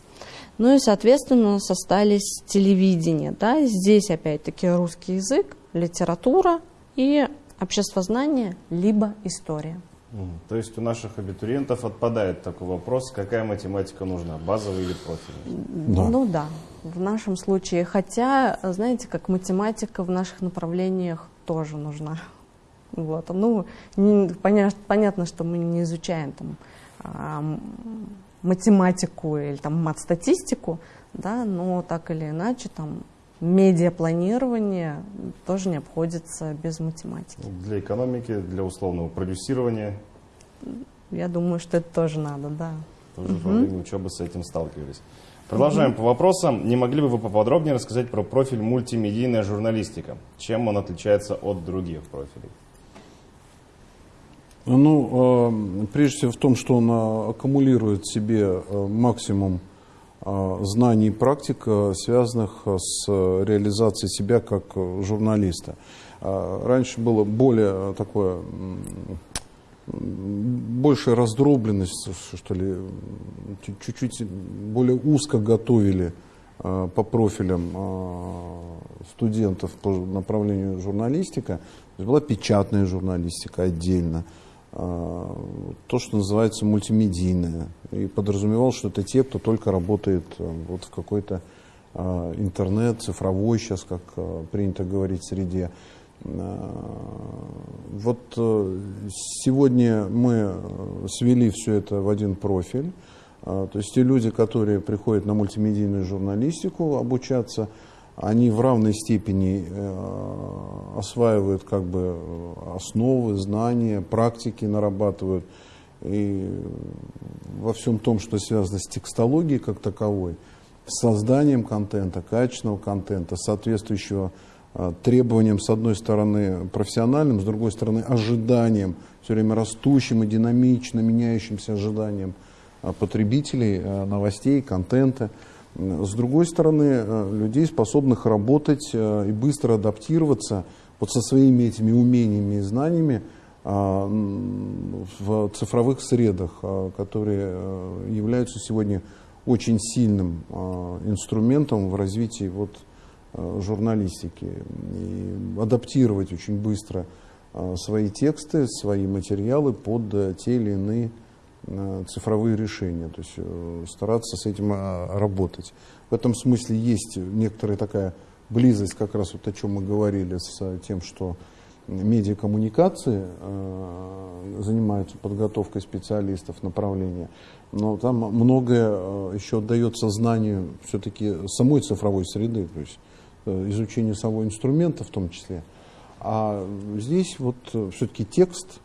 Speaker 3: Ну и, соответственно, состались телевидение. Да? Здесь, опять-таки, русский язык, литература и обществознание, либо история.
Speaker 1: То есть у наших абитуриентов отпадает такой вопрос, какая математика нужна, базовая или профильная?
Speaker 3: Да. Ну да, в нашем случае. Хотя, знаете, как математика в наших направлениях тоже нужна. Вот. Ну, не, понятно, понятно, что мы не изучаем там, математику или там мат-статистику, да, но так или иначе там медиапланирование тоже не обходится без математики.
Speaker 1: Для экономики, для условного продюсирования?
Speaker 3: Я думаю, что это тоже надо, да.
Speaker 1: Тоже угу. во время учебы с этим сталкивались. Продолжаем угу. по вопросам. Не могли бы вы поподробнее рассказать про профиль мультимедийная журналистика? Чем он отличается от других профилей?
Speaker 2: Ну, э, прежде всего в том, что он э, аккумулирует в себе э, максимум а, знаний и практик, связанных с реализацией себя как журналиста. А, раньше было более такое, большая раздробленность, что ли, чуть-чуть более узко готовили по профилям студентов по направлению журналистика. Была печатная журналистика отдельно. А, то, что называется мультимедийное. И подразумевал, что это те, кто только работает э, вот в какой-то а, интернет, цифровой сейчас, как э, принято говорить среде. Вот э, сегодня мы свели все это в один профиль. То есть те люди, которые приходят на мультимедийную журналистику обучаться, они в равной степени э, осваивают как бы основы, знания, практики нарабатывают. И во всем том, что связано с текстологией как таковой, с созданием контента, качественного контента, соответствующего э, требованиям, с одной стороны, профессиональным, с другой стороны, ожиданием, все время растущим и динамично меняющимся ожиданием э, потребителей, новостей, контента – с другой стороны, э, людей, способных работать э, и быстро адаптироваться вот со своими этими умениями и знаниями а, в цифровых средах, а, которые э, являются сегодня очень сильным а, инструментом в развитии вот журналистики. И адаптировать очень быстро свои тексты, свои материалы под те или иные цифровые решения, то есть э, стараться с этим а, работать. В этом смысле есть некоторая такая близость, как раз вот о чем мы говорили, с тем, что медиакоммуникации э, занимаются подготовкой специалистов направления, но там многое еще отдается знанию все-таки самой цифровой среды, то есть изучению самого инструмента в том числе. А здесь вот все-таки текст,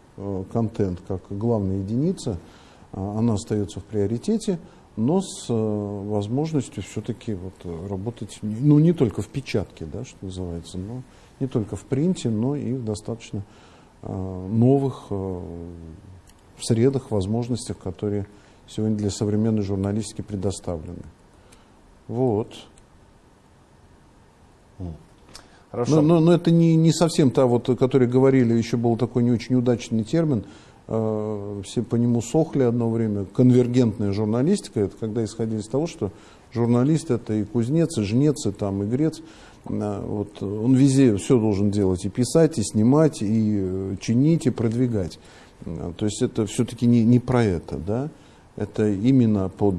Speaker 2: контент как главная единица – она остается в приоритете, но с э, возможностью все-таки вот работать, ну, не только в печатке, да, что называется, но не только в принте, но и в достаточно э, новых э, средах, возможностях, которые сегодня для современной журналистики предоставлены. Вот. Хорошо. Но, но, но это не, не совсем та, вот, о которой говорили, еще был такой не очень удачный термин – Э, все по нему сохли одно время. Конвергентная журналистика, это когда исходили из того, что журналист это и кузнец, и жнец, и там, и грец. Э, вот, он везде все должен делать, и писать, и снимать, и э, чинить, и продвигать. То есть это все-таки не, не про это, да? Это именно под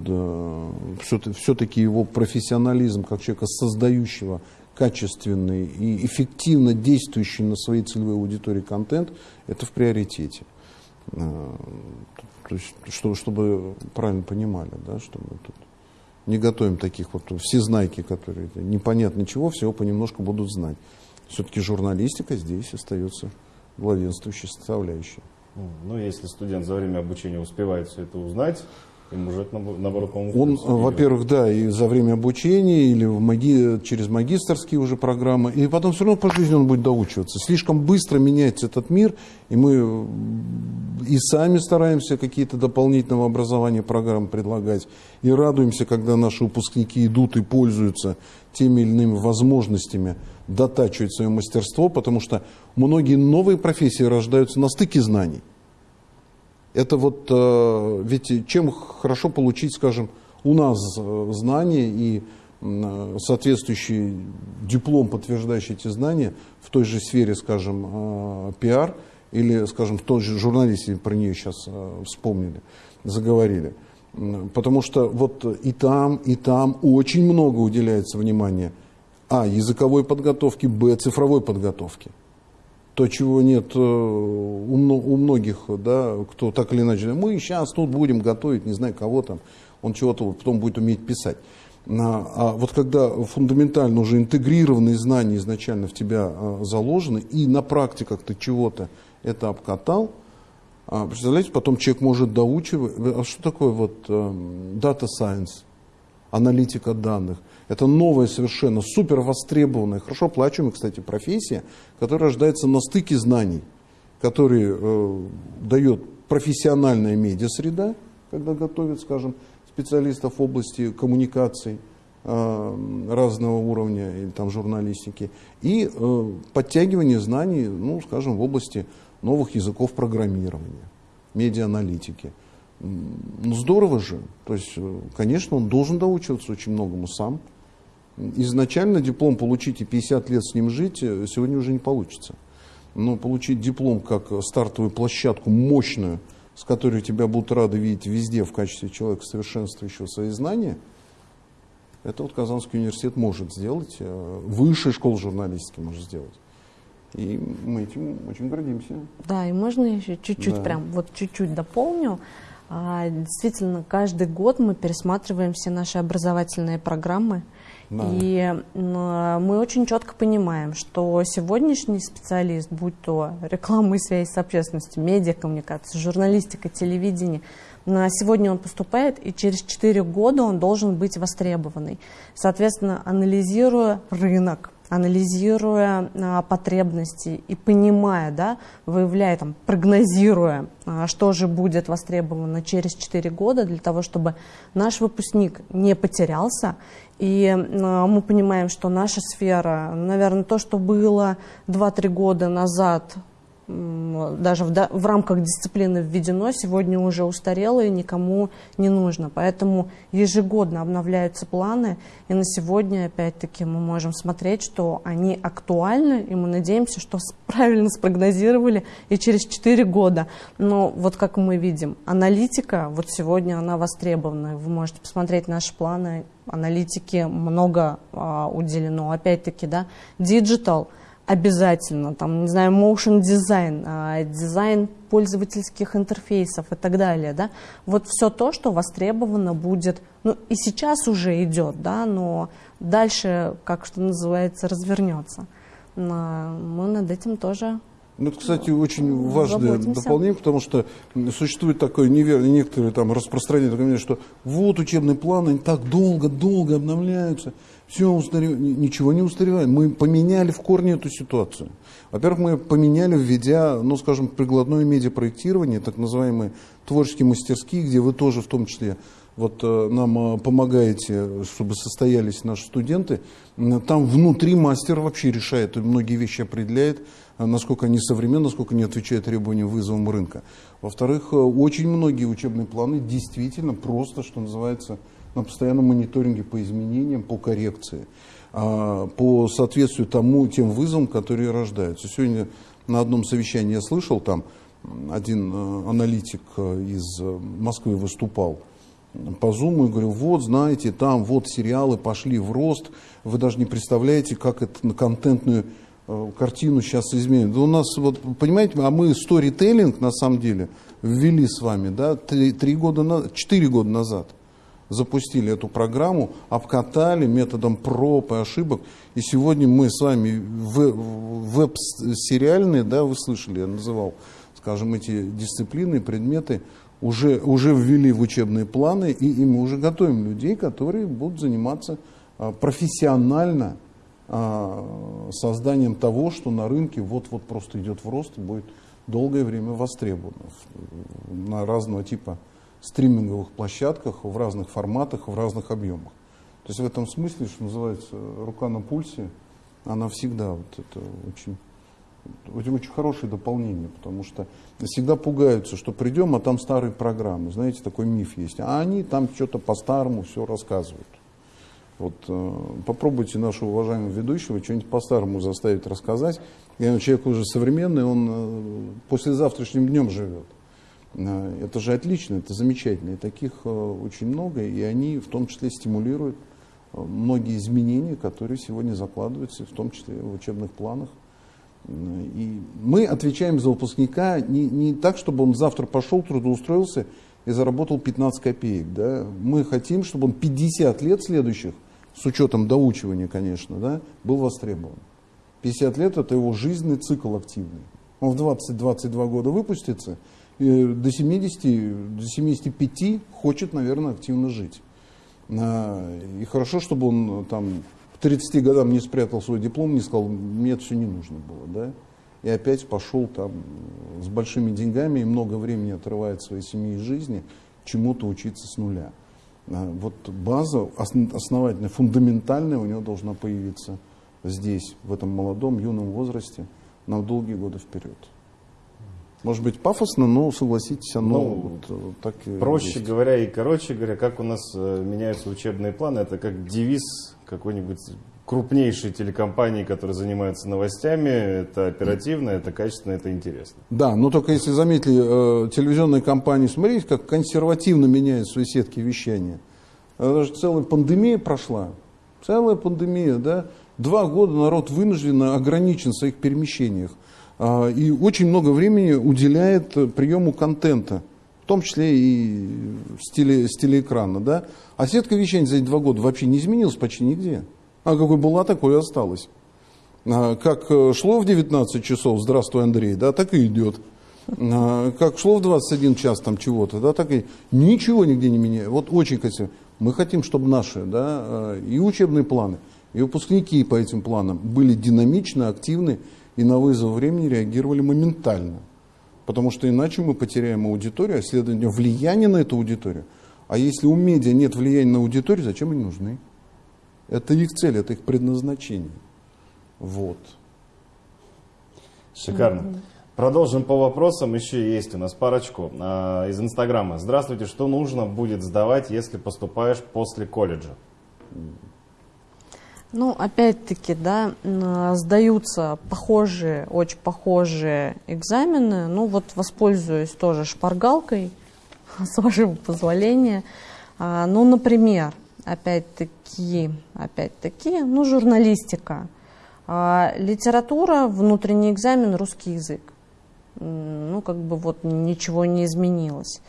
Speaker 2: все-таки его профессионализм как человека, создающего качественный и эффективно действующий на своей целевой аудитории контент, это в приоритете. Э, то есть, чтобы, чтобы правильно понимали, да, что мы тут не готовим таких вот всезнайки, которые непонятно чего, всего понемножку будут знать. Все-таки журналистика здесь остается главенствующей составляющей.
Speaker 1: Ну, если студент за время обучения успевает все это узнать, Им уже, наоборот,
Speaker 2: по-моему, Он, во-первых, да, и за время обучения, или в маги... через магистрские уже программы, и потом все равно по жизни он будет доучиваться. Слишком быстро меняется этот мир, и мы и сами стараемся какие-то дополнительного образования программы предлагать, и радуемся, когда наши выпускники идут и пользуются теми или иными возможностями дотачивать свое мастерство, потому что многие новые профессии рождаются на стыке знаний. Это вот, э, ведь чем хорошо получить, скажем, у нас э, знания и соответствующий диплом, подтверждающий эти знания в той же сфере, скажем, э, пиар или, скажем, в той же журналисте, про нее сейчас вспомнили, заговорили. Потому что вот и там, и там очень много уделяется внимания а. языковой подготовки, б. цифровой подготовки то, чего нет э, у, многих, да, кто так или иначе, мы сейчас тут будем готовить, не знаю кого там, он чего-то потом будет уметь писать. А, вот когда фундаментально уже интегрированные знания изначально в тебя а, заложены, и на практиках ты чего-то это обкатал, а, представляете, потом человек может доучивать. А что такое вот э, data science, аналитика данных? Это новая совершенно супер востребованная, хорошо оплачиваемая, кстати, профессия, которая рождается на стыке знаний, которые э, дает профессиональная медиа-среда, когда готовят, скажем, специалистов в области коммуникаций э, разного уровня или там журналистики, и э, подтягивание знаний, ну, скажем, в области новых языков программирования, медиа-аналитики. Ну, здорово же. То есть, э, конечно, он должен доучиваться очень многому сам изначально диплом получить и 50 лет с ним жить э, сегодня уже не получится. Но получить диплом как стартовую площадку мощную, с которой тебя будут рады видеть везде в качестве человека, совершенствующего свои знания, это вот Казанский университет может сделать, э, высшая школа журналистики может сделать. И мы этим очень гордимся.
Speaker 3: Да, и можно еще чуть-чуть, да. прям вот чуть-чуть дополню. А, действительно, каждый год мы пересматриваем все наши образовательные программы. Да. И мы очень четко понимаем, что сегодняшний специалист, будь то реклама и связь с общественностью, медиакоммуникация, журналистика, телевидение, на сегодня он поступает, и через 4 года он должен быть востребованный. Соответственно, анализируя рынок, анализируя а, потребности и понимая, да, выявляя, там, прогнозируя, а, что же будет востребовано через 4 года для того, чтобы наш выпускник не потерялся. И а, мы понимаем, что наша сфера, наверное, то, что было 2-3 года назад даже в, в рамках дисциплины введено, сегодня уже устарело и никому не нужно. Поэтому ежегодно обновляются планы, и на сегодня, опять-таки, мы можем смотреть, что они актуальны, и мы надеемся, что правильно спрогнозировали и через 4 года. Но вот как мы видим, аналитика, вот сегодня она востребована. Вы можете посмотреть наши планы, аналитики много а, уделено. Опять-таки, да, digital – обязательно, там, не знаю, motion дизайн, дизайн пользовательских интерфейсов и так далее, да, вот все то, что востребовано будет, ну и сейчас уже идет, да, но дальше, как что называется, развернется. Мы над этим тоже
Speaker 2: ну, это, кстати, очень важное Заботимся. дополнение, потому что существует такое неверное, некоторые там распространение, такое мнение, что вот учебные планы они так долго-долго обновляются, все устаревает. Ничего не устаревает. Мы поменяли в корне эту ситуацию. Во-первых, мы поменяли, введя, ну, скажем, прикладное медиапроектирование, так называемые творческие мастерские, где вы тоже в том числе вот э, нам э, помогаете, чтобы состоялись наши студенты. Там внутри мастер вообще решает, многие вещи определяет, э, насколько они современны, насколько они отвечают требованиям вызовам рынка. Во-вторых, очень многие учебные планы действительно просто, что называется, на постоянном мониторинге по изменениям, по коррекции, а, по соответствию тому, тем вызовам, которые рождаются. Сегодня на одном совещании я слышал, там один э, аналитик э, из э, Москвы выступал по Zoom и говорил, вот, знаете, там вот сериалы пошли в рост, вы даже не представляете, как это на контентную картину сейчас изменит. У нас, вот, понимаете, а мы сторителлинг, на самом деле, ввели с вами, да, три, три года, четыре года назад запустили эту программу, обкатали методом проб и ошибок. И сегодня мы с вами веб-сериальные, да, вы слышали, я называл, скажем, эти дисциплины, предметы, уже, уже ввели в учебные планы, и, и мы уже готовим людей, которые будут заниматься а, профессионально а, созданием того, что на рынке вот-вот просто идет в рост и будет долгое время востребовано на разного типа стриминговых площадках, в разных форматах, в разных объемах. То есть в этом смысле, что называется, рука на пульсе, она всегда вот это очень очень, очень хорошее дополнение, потому что всегда пугаются, что придем, а там старые программы. Знаете, такой миф есть. А они там что-то по-старому все рассказывают. Вот э, попробуйте нашего уважаемого ведущего что-нибудь по-старому заставить рассказать. Я человек уже современный, он э, после завтрашним днем живет. Э, это же отлично, это замечательно. И таких э, очень много, и они в том числе стимулируют э, многие изменения, которые сегодня закладываются, в том числе в учебных планах. И мы отвечаем за выпускника не, не так, чтобы он завтра пошел, трудоустроился и заработал 15 копеек. Да? Мы хотим, чтобы он 50 лет следующих, с учетом доучивания, конечно, да, был востребован. 50 лет это его жизненный цикл активный. Он в 20-22 года выпустится, до 70, до 75 хочет, наверное, активно жить. А, и хорошо, чтобы он там 30 годам не спрятал свой диплом, не сказал, мне это все не нужно было, да, и опять пошел там с большими деньгами и много времени отрывает своей семьи и жизни чему-то учиться с нуля. А, вот база основательная, фундаментальная у него должна появиться здесь, в этом молодом, юном возрасте, на долгие годы вперед. Может быть пафосно, но согласитесь, оно ну, вот,
Speaker 1: э, так и Проще есть. говоря и короче говоря, как у нас э, меняются учебные планы, это как девиз какой-нибудь крупнейшей телекомпании, которые занимаются новостями. Это оперативно, это качественно, это интересно.
Speaker 2: Да, но только если заметили, э, телевизионные компании, смотрите, как консервативно меняют свои сетки вещания. Даже целая пандемия прошла. Целая пандемия, да. Два года народ вынужденно ограничен в своих перемещениях. А, и очень много времени уделяет приему контента, в том числе и с, теле, с телеэкрана. Да? А сетка вещания за эти два года вообще не изменилась почти нигде. А какой была, такой и осталась. А, как э, шло в 19 часов, здравствуй, Андрей, да, так и идет. А, как шло в 21 час там чего-то, да, так и ничего нигде не меняется. Вот очень красиво. Мы хотим, чтобы наши, да, и учебные планы, и выпускники по этим планам были динамичны, активны и на вызов времени реагировали моментально. Потому что иначе мы потеряем аудиторию, а следовательно влияние на эту аудиторию. А если у медиа нет влияния на аудиторию, зачем они нужны? Это их цель, это их предназначение. Вот.
Speaker 1: Шикарно. Продолжим по вопросам. Еще есть у нас парочку а, из Инстаграма. Здравствуйте. Что нужно будет сдавать, если поступаешь после колледжа?
Speaker 3: Ну, опять-таки, да, сдаются похожие, очень похожие экзамены. Ну, вот воспользуюсь тоже шпаргалкой, с вашего позволения. А, ну, например, опять-таки, опять-таки, ну, журналистика. А, литература, внутренний экзамен, русский язык. Ну, как бы вот ничего не изменилось.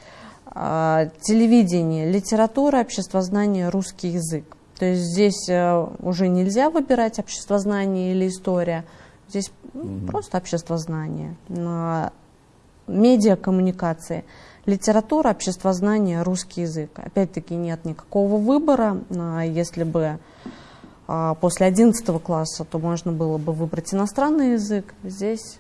Speaker 3: А, телевидение, литература, обществознание, русский язык. То есть здесь э, уже нельзя выбирать обществознание или история, здесь mm-hmm. просто обществознание. Медиакоммуникации, литература, обществознание, русский язык. Опять-таки нет никакого выбора. Если бы а, после 11 класса, то можно было бы выбрать иностранный язык. Здесь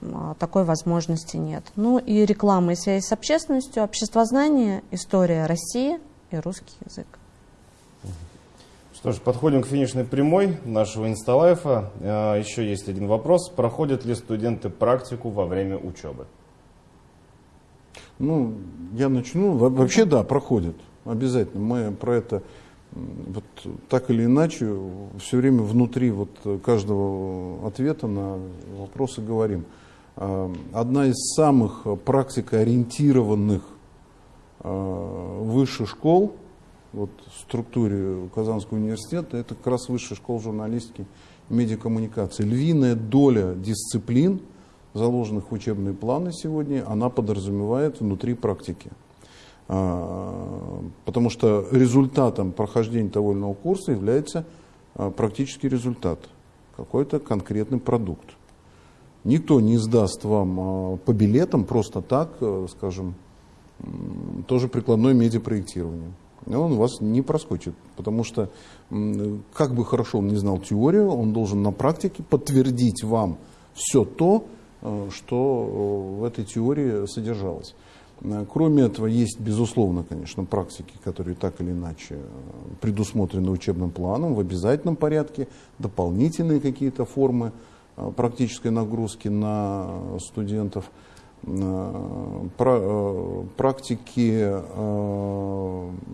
Speaker 3: а, такой возможности нет. Ну и реклама и связь с общественностью, обществознание, история России и русский язык.
Speaker 1: Что ж, подходим к финишной прямой нашего инсталайфа. А, еще есть один вопрос. Проходят ли студенты практику во время учебы?
Speaker 2: Ну, я начну. Вообще, да, проходят. Обязательно. Мы про это вот так или иначе все время внутри вот каждого ответа на вопросы говорим. А, одна из самых практикоориентированных а, высших школ вот, структуре Казанского университета, это как раз высшая школа журналистики и медиакоммуникации. Львиная доля дисциплин, заложенных в учебные планы сегодня, она подразумевает внутри практики. А, потому что результатом прохождения того или иного курса является а, практический результат, какой-то конкретный продукт. Никто не сдаст вам а, по билетам просто так, скажем, тоже прикладное медиапроектирование. Он вас не проскочит, потому что как бы хорошо он не знал теорию, он должен на практике подтвердить вам все то, э, что в этой теории содержалось. Э, кроме этого, есть, безусловно, конечно, практики, которые так или иначе э, предусмотрены учебным планом в обязательном порядке, дополнительные какие-то формы э, практической нагрузки на студентов. Практики,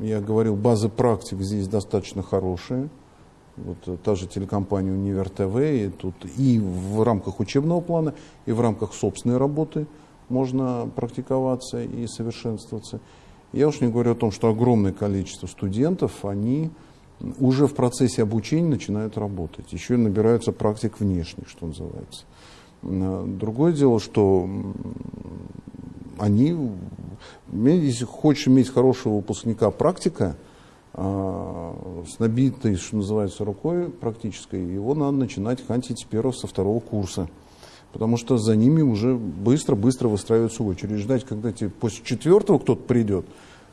Speaker 2: я говорил, базы практик здесь достаточно хорошие. Вот та же телекомпания Универ ТВ, и тут и в рамках учебного плана, и в рамках собственной работы – можно практиковаться и совершенствоваться. Я уж не говорю о том, что огромное количество студентов, они уже в процессе обучения начинают работать, еще набираются практик внешних, что называется. Другое дело, что они, если хочешь иметь хорошего выпускника практика, а, с набитой, что называется, рукой практической, его надо начинать хантить с первого, со второго курса потому что за ними уже быстро-быстро выстраивается очередь. Ждать, когда тебе после четвертого кто-то придет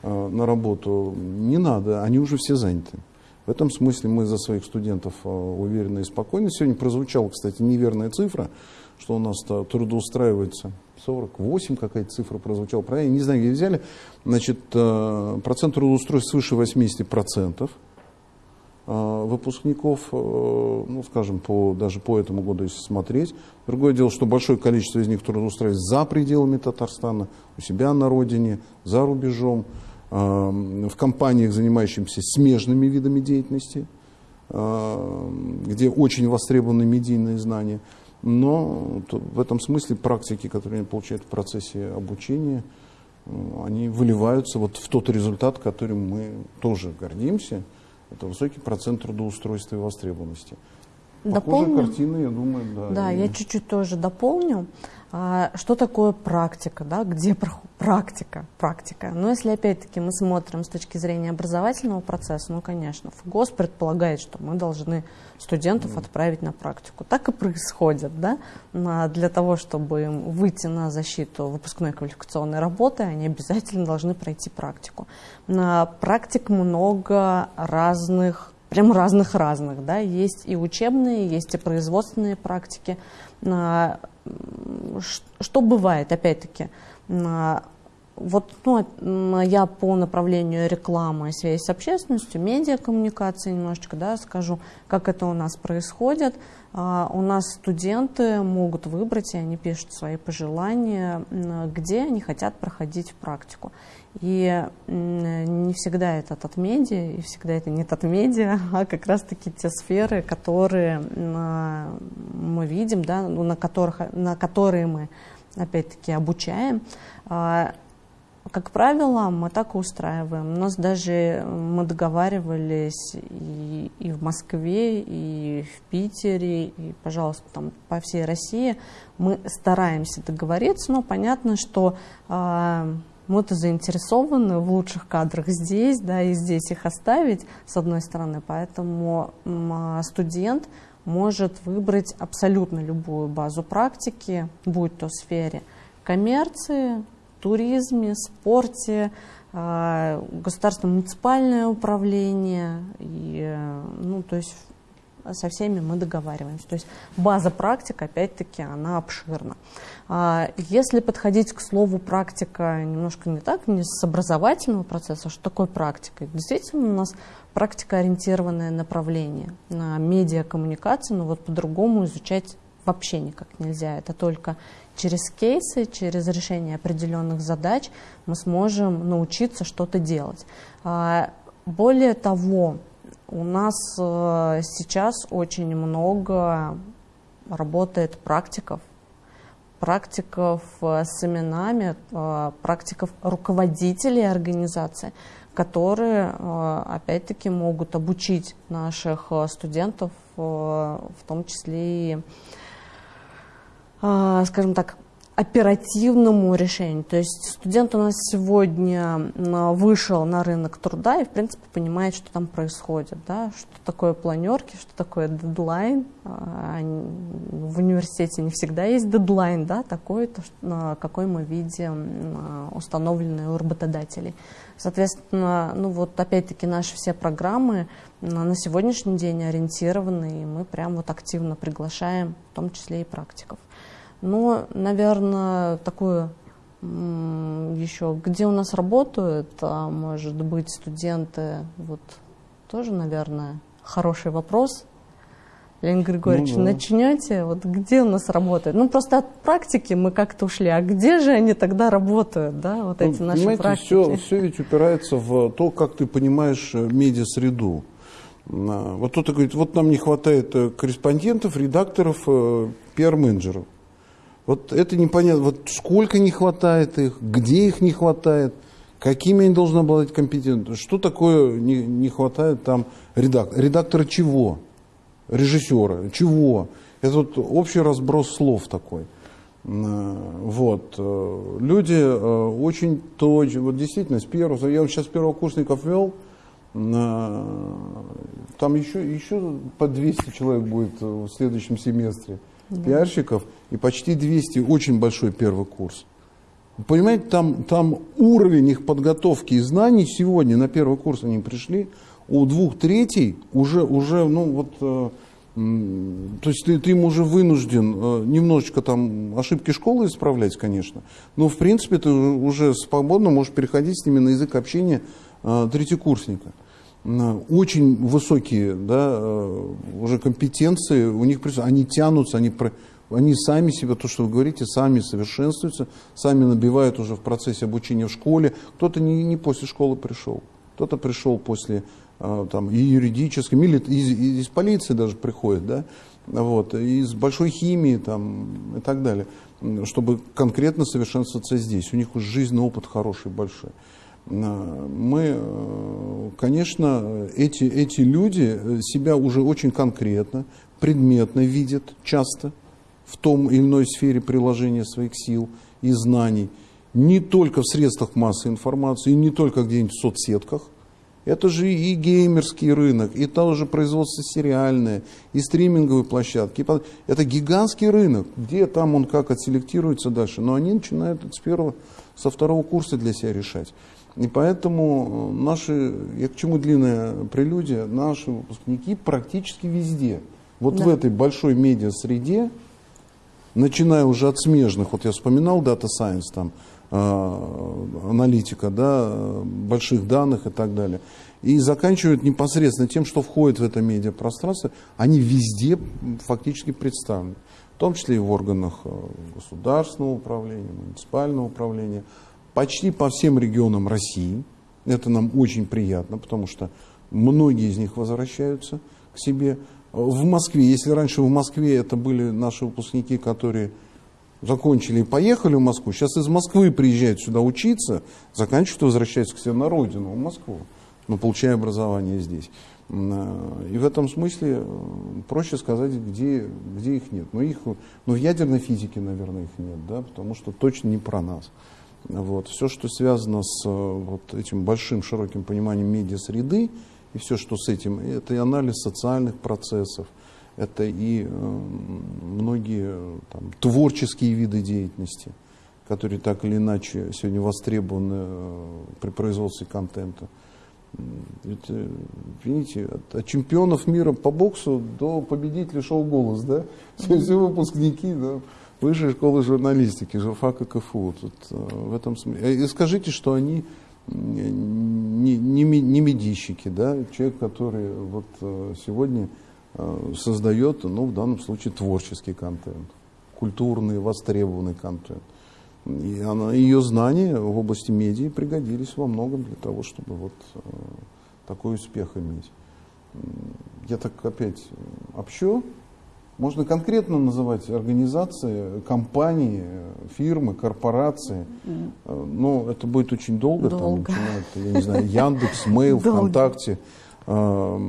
Speaker 2: э, на работу, не надо, они уже все заняты. В этом смысле мы за своих студентов э, уверены и спокойны. Сегодня прозвучала, кстати, неверная цифра, что у нас трудоустраивается 48, какая-то цифра прозвучала, правильно, не знаю, где взяли. Значит, э, процент трудоустройств свыше 80 процентов – Э, выпускников, э, ну, скажем, по, даже по этому году, если смотреть. Другое дело, что большое количество из них трудоустраивается за пределами Татарстана, у себя на родине, за рубежом, э, в компаниях, занимающихся смежными видами деятельности, где очень востребованы медийные знания. Но в этом смысле практики, которые они получают в процессе обучения, они выливаются вот в тот результат, которым мы тоже гордимся – это высокий процент трудоустройства и востребованности.
Speaker 3: Дополню.
Speaker 2: Картина, я думаю, да.
Speaker 3: Да, и... я чуть-чуть тоже дополню. А, что такое практика, да, где практика, практика? Но если опять-таки мы смотрим с точки зрения образовательного процесса, ну, конечно, ФГОС предполагает, что мы должны студентов отправить на практику. Так и происходит, да, для того, чтобы выйти на защиту выпускной квалификационной работы, они обязательно должны пройти практику. На практик много разных прям разных-разных, да, есть и учебные, есть и производственные практики. А, что бывает, опять-таки, а, вот ну, я по направлению рекламы связи с общественностью, медиакоммуникации немножечко да, скажу, как это у нас происходит. У нас студенты могут выбрать, и они пишут свои пожелания, где они хотят проходить практику. И не всегда это татмедиа, и всегда это не татмедиа, а как раз-таки те сферы, которые мы видим, да, ну, на, которых, на которые мы опять-таки обучаем. А, как правило, мы так и устраиваем. У нас даже мы договаривались и, и в Москве, и в Питере, и, пожалуйста, там по всей России. Мы стараемся договориться, но понятно, что а, мы-то заинтересованы в лучших кадрах здесь, да, и здесь их оставить, с одной стороны, поэтому а, студент может выбрать абсолютно любую базу практики, будь то в сфере коммерции, туризме, спорте, а, государственное муниципальное управление, и, ну, то есть со всеми мы договариваемся. То есть база практик, опять-таки, она обширна. А, если подходить к слову практика немножко не так, не с образовательного процесса, что такое практика? Действительно, у нас практика-ориентированное направление на медиакоммуникации, но вот по-другому изучать вообще никак нельзя. Это только через кейсы, через решение определенных задач мы сможем научиться что-то делать. А, более того, у нас э, сейчас очень много работает практиков, практиков э, с именами, э, практиков руководителей организации, которые, опять-таки, могут обучить наших студентов, в том числе и, скажем так, оперативному решению. То есть студент у нас сегодня вышел на рынок труда и, в принципе, понимает, что там происходит, да, что такое планерки, что такое дедлайн. А, в университете не всегда есть дедлайн, да, такой, то, какой мы видим установленный у работодателей. Соответственно, ну вот опять-таки наши все программы на сегодняшний день ориентированы, и мы прям вот активно приглашаем, в том числе и практиков. Но, наверное, такую еще, где у нас работают, а может быть, студенты, вот тоже, наверное, хороший вопрос. Леонид Григорьевич, ну, да. начнете, вот где у нас работают? Ну, просто от практики мы как-то ушли, а где же они тогда работают, да, вот эти ну, наши
Speaker 2: понимаете,
Speaker 3: практики?
Speaker 2: Все, все ведь упирается в то, как ты понимаешь э, медиа-среду. Вот кто-то говорит, вот нам не хватает э, корреспондентов, редакторов, э, пиар-менеджеров. Вот это непонятно. Вот сколько не хватает их, где их не хватает, какими они должны обладать компетентностью. Что такое не, не хватает там редактора? Редактора чего? Режиссера. Чего? Это вот общий разброс слов такой. Вот. Э, люди э, очень точно, вот действительно, с первого, я вот сейчас первокурсников вел, там еще, еще по 200 человек будет в следующем семестре да. пиарщиков и почти 200, очень большой первый курс. Понимаете, там, там уровень их подготовки и знаний сегодня, на первый курс они пришли, у двух третей уже, уже ну вот, э, то есть ты, ты им уже вынужден э, немножечко там ошибки школы исправлять, конечно, но в принципе ты уже свободно можешь переходить с ними на язык общения э, третьекурсника очень высокие да, э, уже компетенции, у них они тянутся, они, они сами себя, то, что вы говорите, сами совершенствуются, сами набивают уже в процессе обучения в школе. Кто-то не, не после школы пришел, кто-то пришел после э, там, и юридической, или из, из полиции даже приходит, да, вот, из большой химии там, и так далее, чтобы конкретно совершенствоваться здесь. У них уже жизненный опыт хороший, большой. Э, мы, э, конечно, эти, эти люди себя уже очень конкретно, предметно видят часто в том или иной сфере приложения своих сил и знаний, не только в средствах массовой информации, не только где-нибудь в соцсетках, это же и геймерский рынок, и тоже производство сериальное, и стриминговые площадки. Это гигантский рынок, где там он как отселектируется дальше. Но они начинают с первого, со второго курса для себя решать. И поэтому э, наши, я к чему длинная прелюдия, наши выпускники практически везде. Вот да. в этой большой медиа-среде, начиная уже от смежных, вот я вспоминал Data Science, там, э, аналитика, да, больших данных и так далее, и заканчивают непосредственно тем, что входит в это медиапространство, они везде фактически представлены. В том числе и в органах э, государственного управления, муниципального управления, почти по всем регионам России. Это нам очень приятно, потому что многие из них возвращаются к себе. В Москве, если раньше в Москве это были наши выпускники, которые закончили и поехали в Москву, сейчас из Москвы приезжают сюда учиться, заканчивают и возвращаются к себе на родину, в Москву, но получая образование здесь. И в этом смысле э, проще сказать, где, где их нет. Но их, ну, в ядерной физике, наверное, их нет, да, потому что точно не про нас. Вот. Все, что связано с э, вот этим большим, широким пониманием медиа-среды, и все, что с этим, это и анализ социальных процессов, это и э, многие там, творческие виды деятельности, которые так или иначе сегодня востребованы э, при производстве контента. Ведь, э, видите, от, от чемпионов мира по боксу до победителей шоу «Голос», да? Все, все выпускники, да? Высшей школы журналистики, журфака КФУ. Тут, э, в этом смысле. И скажите, что они не, не, не медийщики, да? человек, который вот э, сегодня э, создает, ну, в данном случае, творческий контент, культурный, востребованный контент. И она, ее знания в области медиа пригодились во многом для того, чтобы вот такой успех иметь. Я так опять общо, можно конкретно называть организации, компании, фирмы, корпорации, но это будет очень долго. долго. Там я не знаю, Яндекс, Mail, ВКонтакте, э,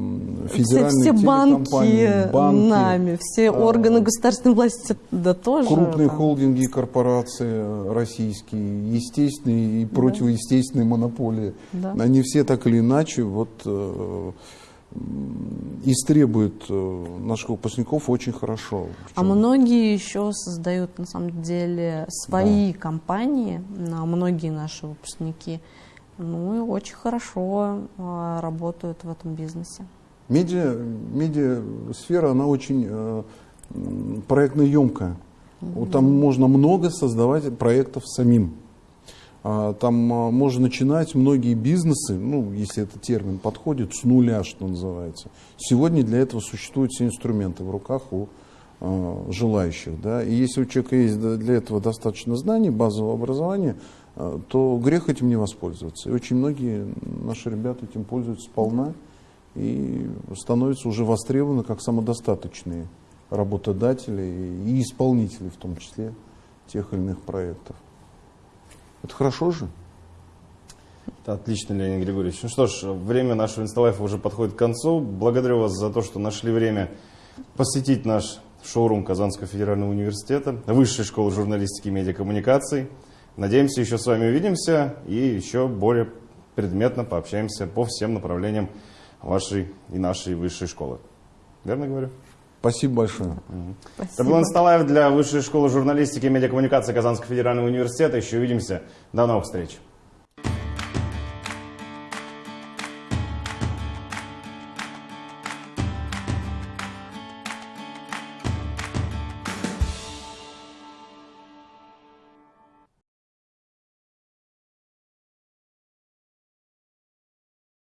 Speaker 3: Все,
Speaker 2: федеральные
Speaker 3: все банки,
Speaker 2: телекомпании, банки,
Speaker 3: нами, все органы государственной власти, да тоже.
Speaker 2: крупные
Speaker 3: там.
Speaker 2: холдинги и корпорации российские, естественные и противоестественные монополии.
Speaker 3: Да.
Speaker 2: Они все так или иначе вот, э, м, истребуют э, наших выпускников очень хорошо.
Speaker 3: А многие еще создают на самом деле свои компании, на многие наши выпускники, ну и очень хорошо а, работают в этом бизнесе.
Speaker 2: Медиа, медиасфера, она очень э, проектно емкая. Вот Там можно много создавать проектов самим. А, Там а, можно начинать многие бизнесы, ну, если этот термин подходит, с нуля, что называется. Сегодня для этого существуют все инструменты в руках у а, желающих. Да? И если у человека есть для этого достаточно знаний, базового образования, то грех этим не воспользоваться. И очень многие наши ребята этим пользуются сполна и становятся уже востребованы как самодостаточные работодатели и исполнители, в том числе, тех или иных проектов. Это хорошо же?
Speaker 1: Это отлично, Леонид Григорьевич. Ну что ж, время нашего инсталайфа уже подходит к концу. Благодарю вас за то, что нашли время посетить наш шоурум Казанского федерального университета, Высшей школы журналистики и медиакоммуникаций. Надеемся, еще с вами увидимся и еще более предметно пообщаемся по всем направлениям вашей и нашей высшей школы. Верно говорю?
Speaker 2: Спасибо большое.
Speaker 1: Это
Speaker 3: Спасибо.
Speaker 1: был Insta Live для Высшей школы журналистики и медиакоммуникации Казанского федерального университета. Еще увидимся. До новых встреч.